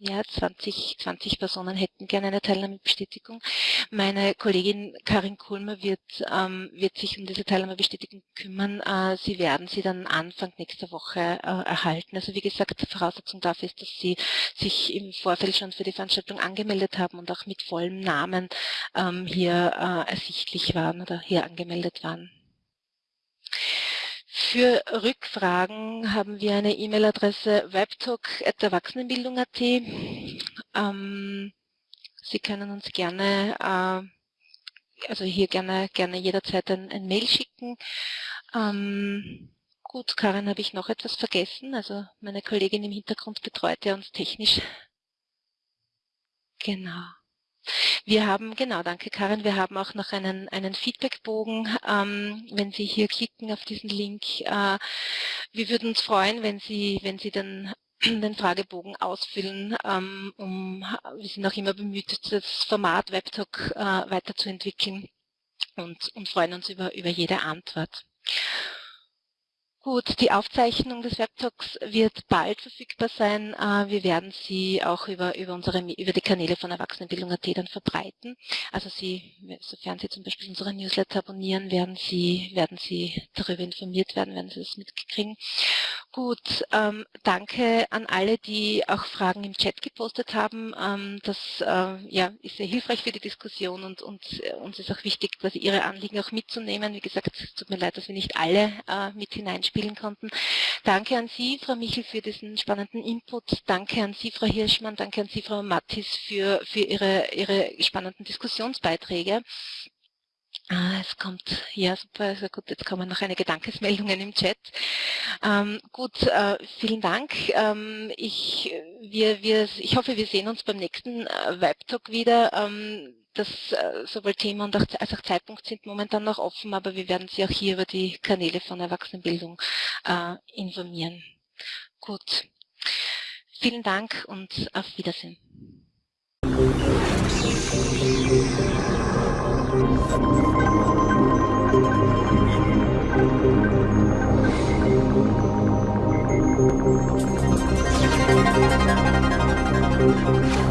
Speaker 1: ja, 20, 20 Personen hätten gerne eine Teilnahmebestätigung. Meine Kollegin Karin Kulmer wird, ähm, wird sich um diese Teilnahmebestätigung kümmern. Äh, sie werden sie dann Anfang nächster Woche äh, erhalten. Also wie gesagt, Voraussetzung dafür ist, dass Sie sich im Vorfeld schon für die Veranstaltung angemeldet haben und auch mit vollem Namen ähm, hier äh, ersichtlich waren oder hier angemeldet waren. Für Rückfragen haben wir eine E-Mail-Adresse webtalk.erwachsenenbildung.at. Ähm, Sie können uns gerne, äh, also hier gerne, gerne jederzeit ein, ein Mail schicken. Ähm, gut, Karin, habe ich noch etwas vergessen? Also meine Kollegin im Hintergrund betreut ja uns technisch. Genau. Wir haben, genau, danke Karin, wir haben auch noch einen, einen Feedbackbogen. Ähm, wenn Sie hier klicken auf diesen Link, äh, wir würden uns freuen, wenn Sie, wenn Sie den, den Fragebogen ausfüllen, ähm, um, wir sind auch immer bemüht, das Format WebTalk äh, weiterzuentwickeln und, und freuen uns über, über jede Antwort. Gut, die Aufzeichnung des Webtalks wird bald verfügbar sein. Äh, wir werden sie auch über, über, unsere, über die Kanäle von Erwachsenenbildung.at dann verbreiten. Also Sie, sofern Sie zum Beispiel unsere Newsletter abonnieren, werden Sie, werden Sie darüber informiert werden, werden Sie das mitkriegen. Gut, ähm, danke an alle, die auch Fragen im Chat gepostet haben. Ähm, das äh, ja, ist sehr hilfreich für die Diskussion und, und äh, uns ist auch wichtig, quasi Ihre Anliegen auch mitzunehmen. Wie gesagt, es tut mir leid, dass wir nicht alle äh, mit hineinspielen spielen konnten. Danke an Sie, Frau Michel, für diesen spannenden Input. Danke an Sie, Frau Hirschmann. Danke an Sie, Frau Mattis, für, für Ihre, Ihre spannenden Diskussionsbeiträge. Ah, es kommt, ja super, also gut, jetzt kommen noch einige Dankesmeldungen im Chat. Ähm, gut, äh, vielen Dank. Ähm, ich, wir, wir, ich hoffe, wir sehen uns beim nächsten äh, Webtalk wieder. Ähm, das äh, sowohl Thema und auch, als auch Zeitpunkt sind momentan noch offen, aber wir werden Sie auch hier über die Kanäle von Erwachsenenbildung äh, informieren. Gut, vielen Dank und auf Wiedersehen. Thank Thank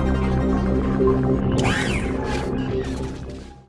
Speaker 1: you.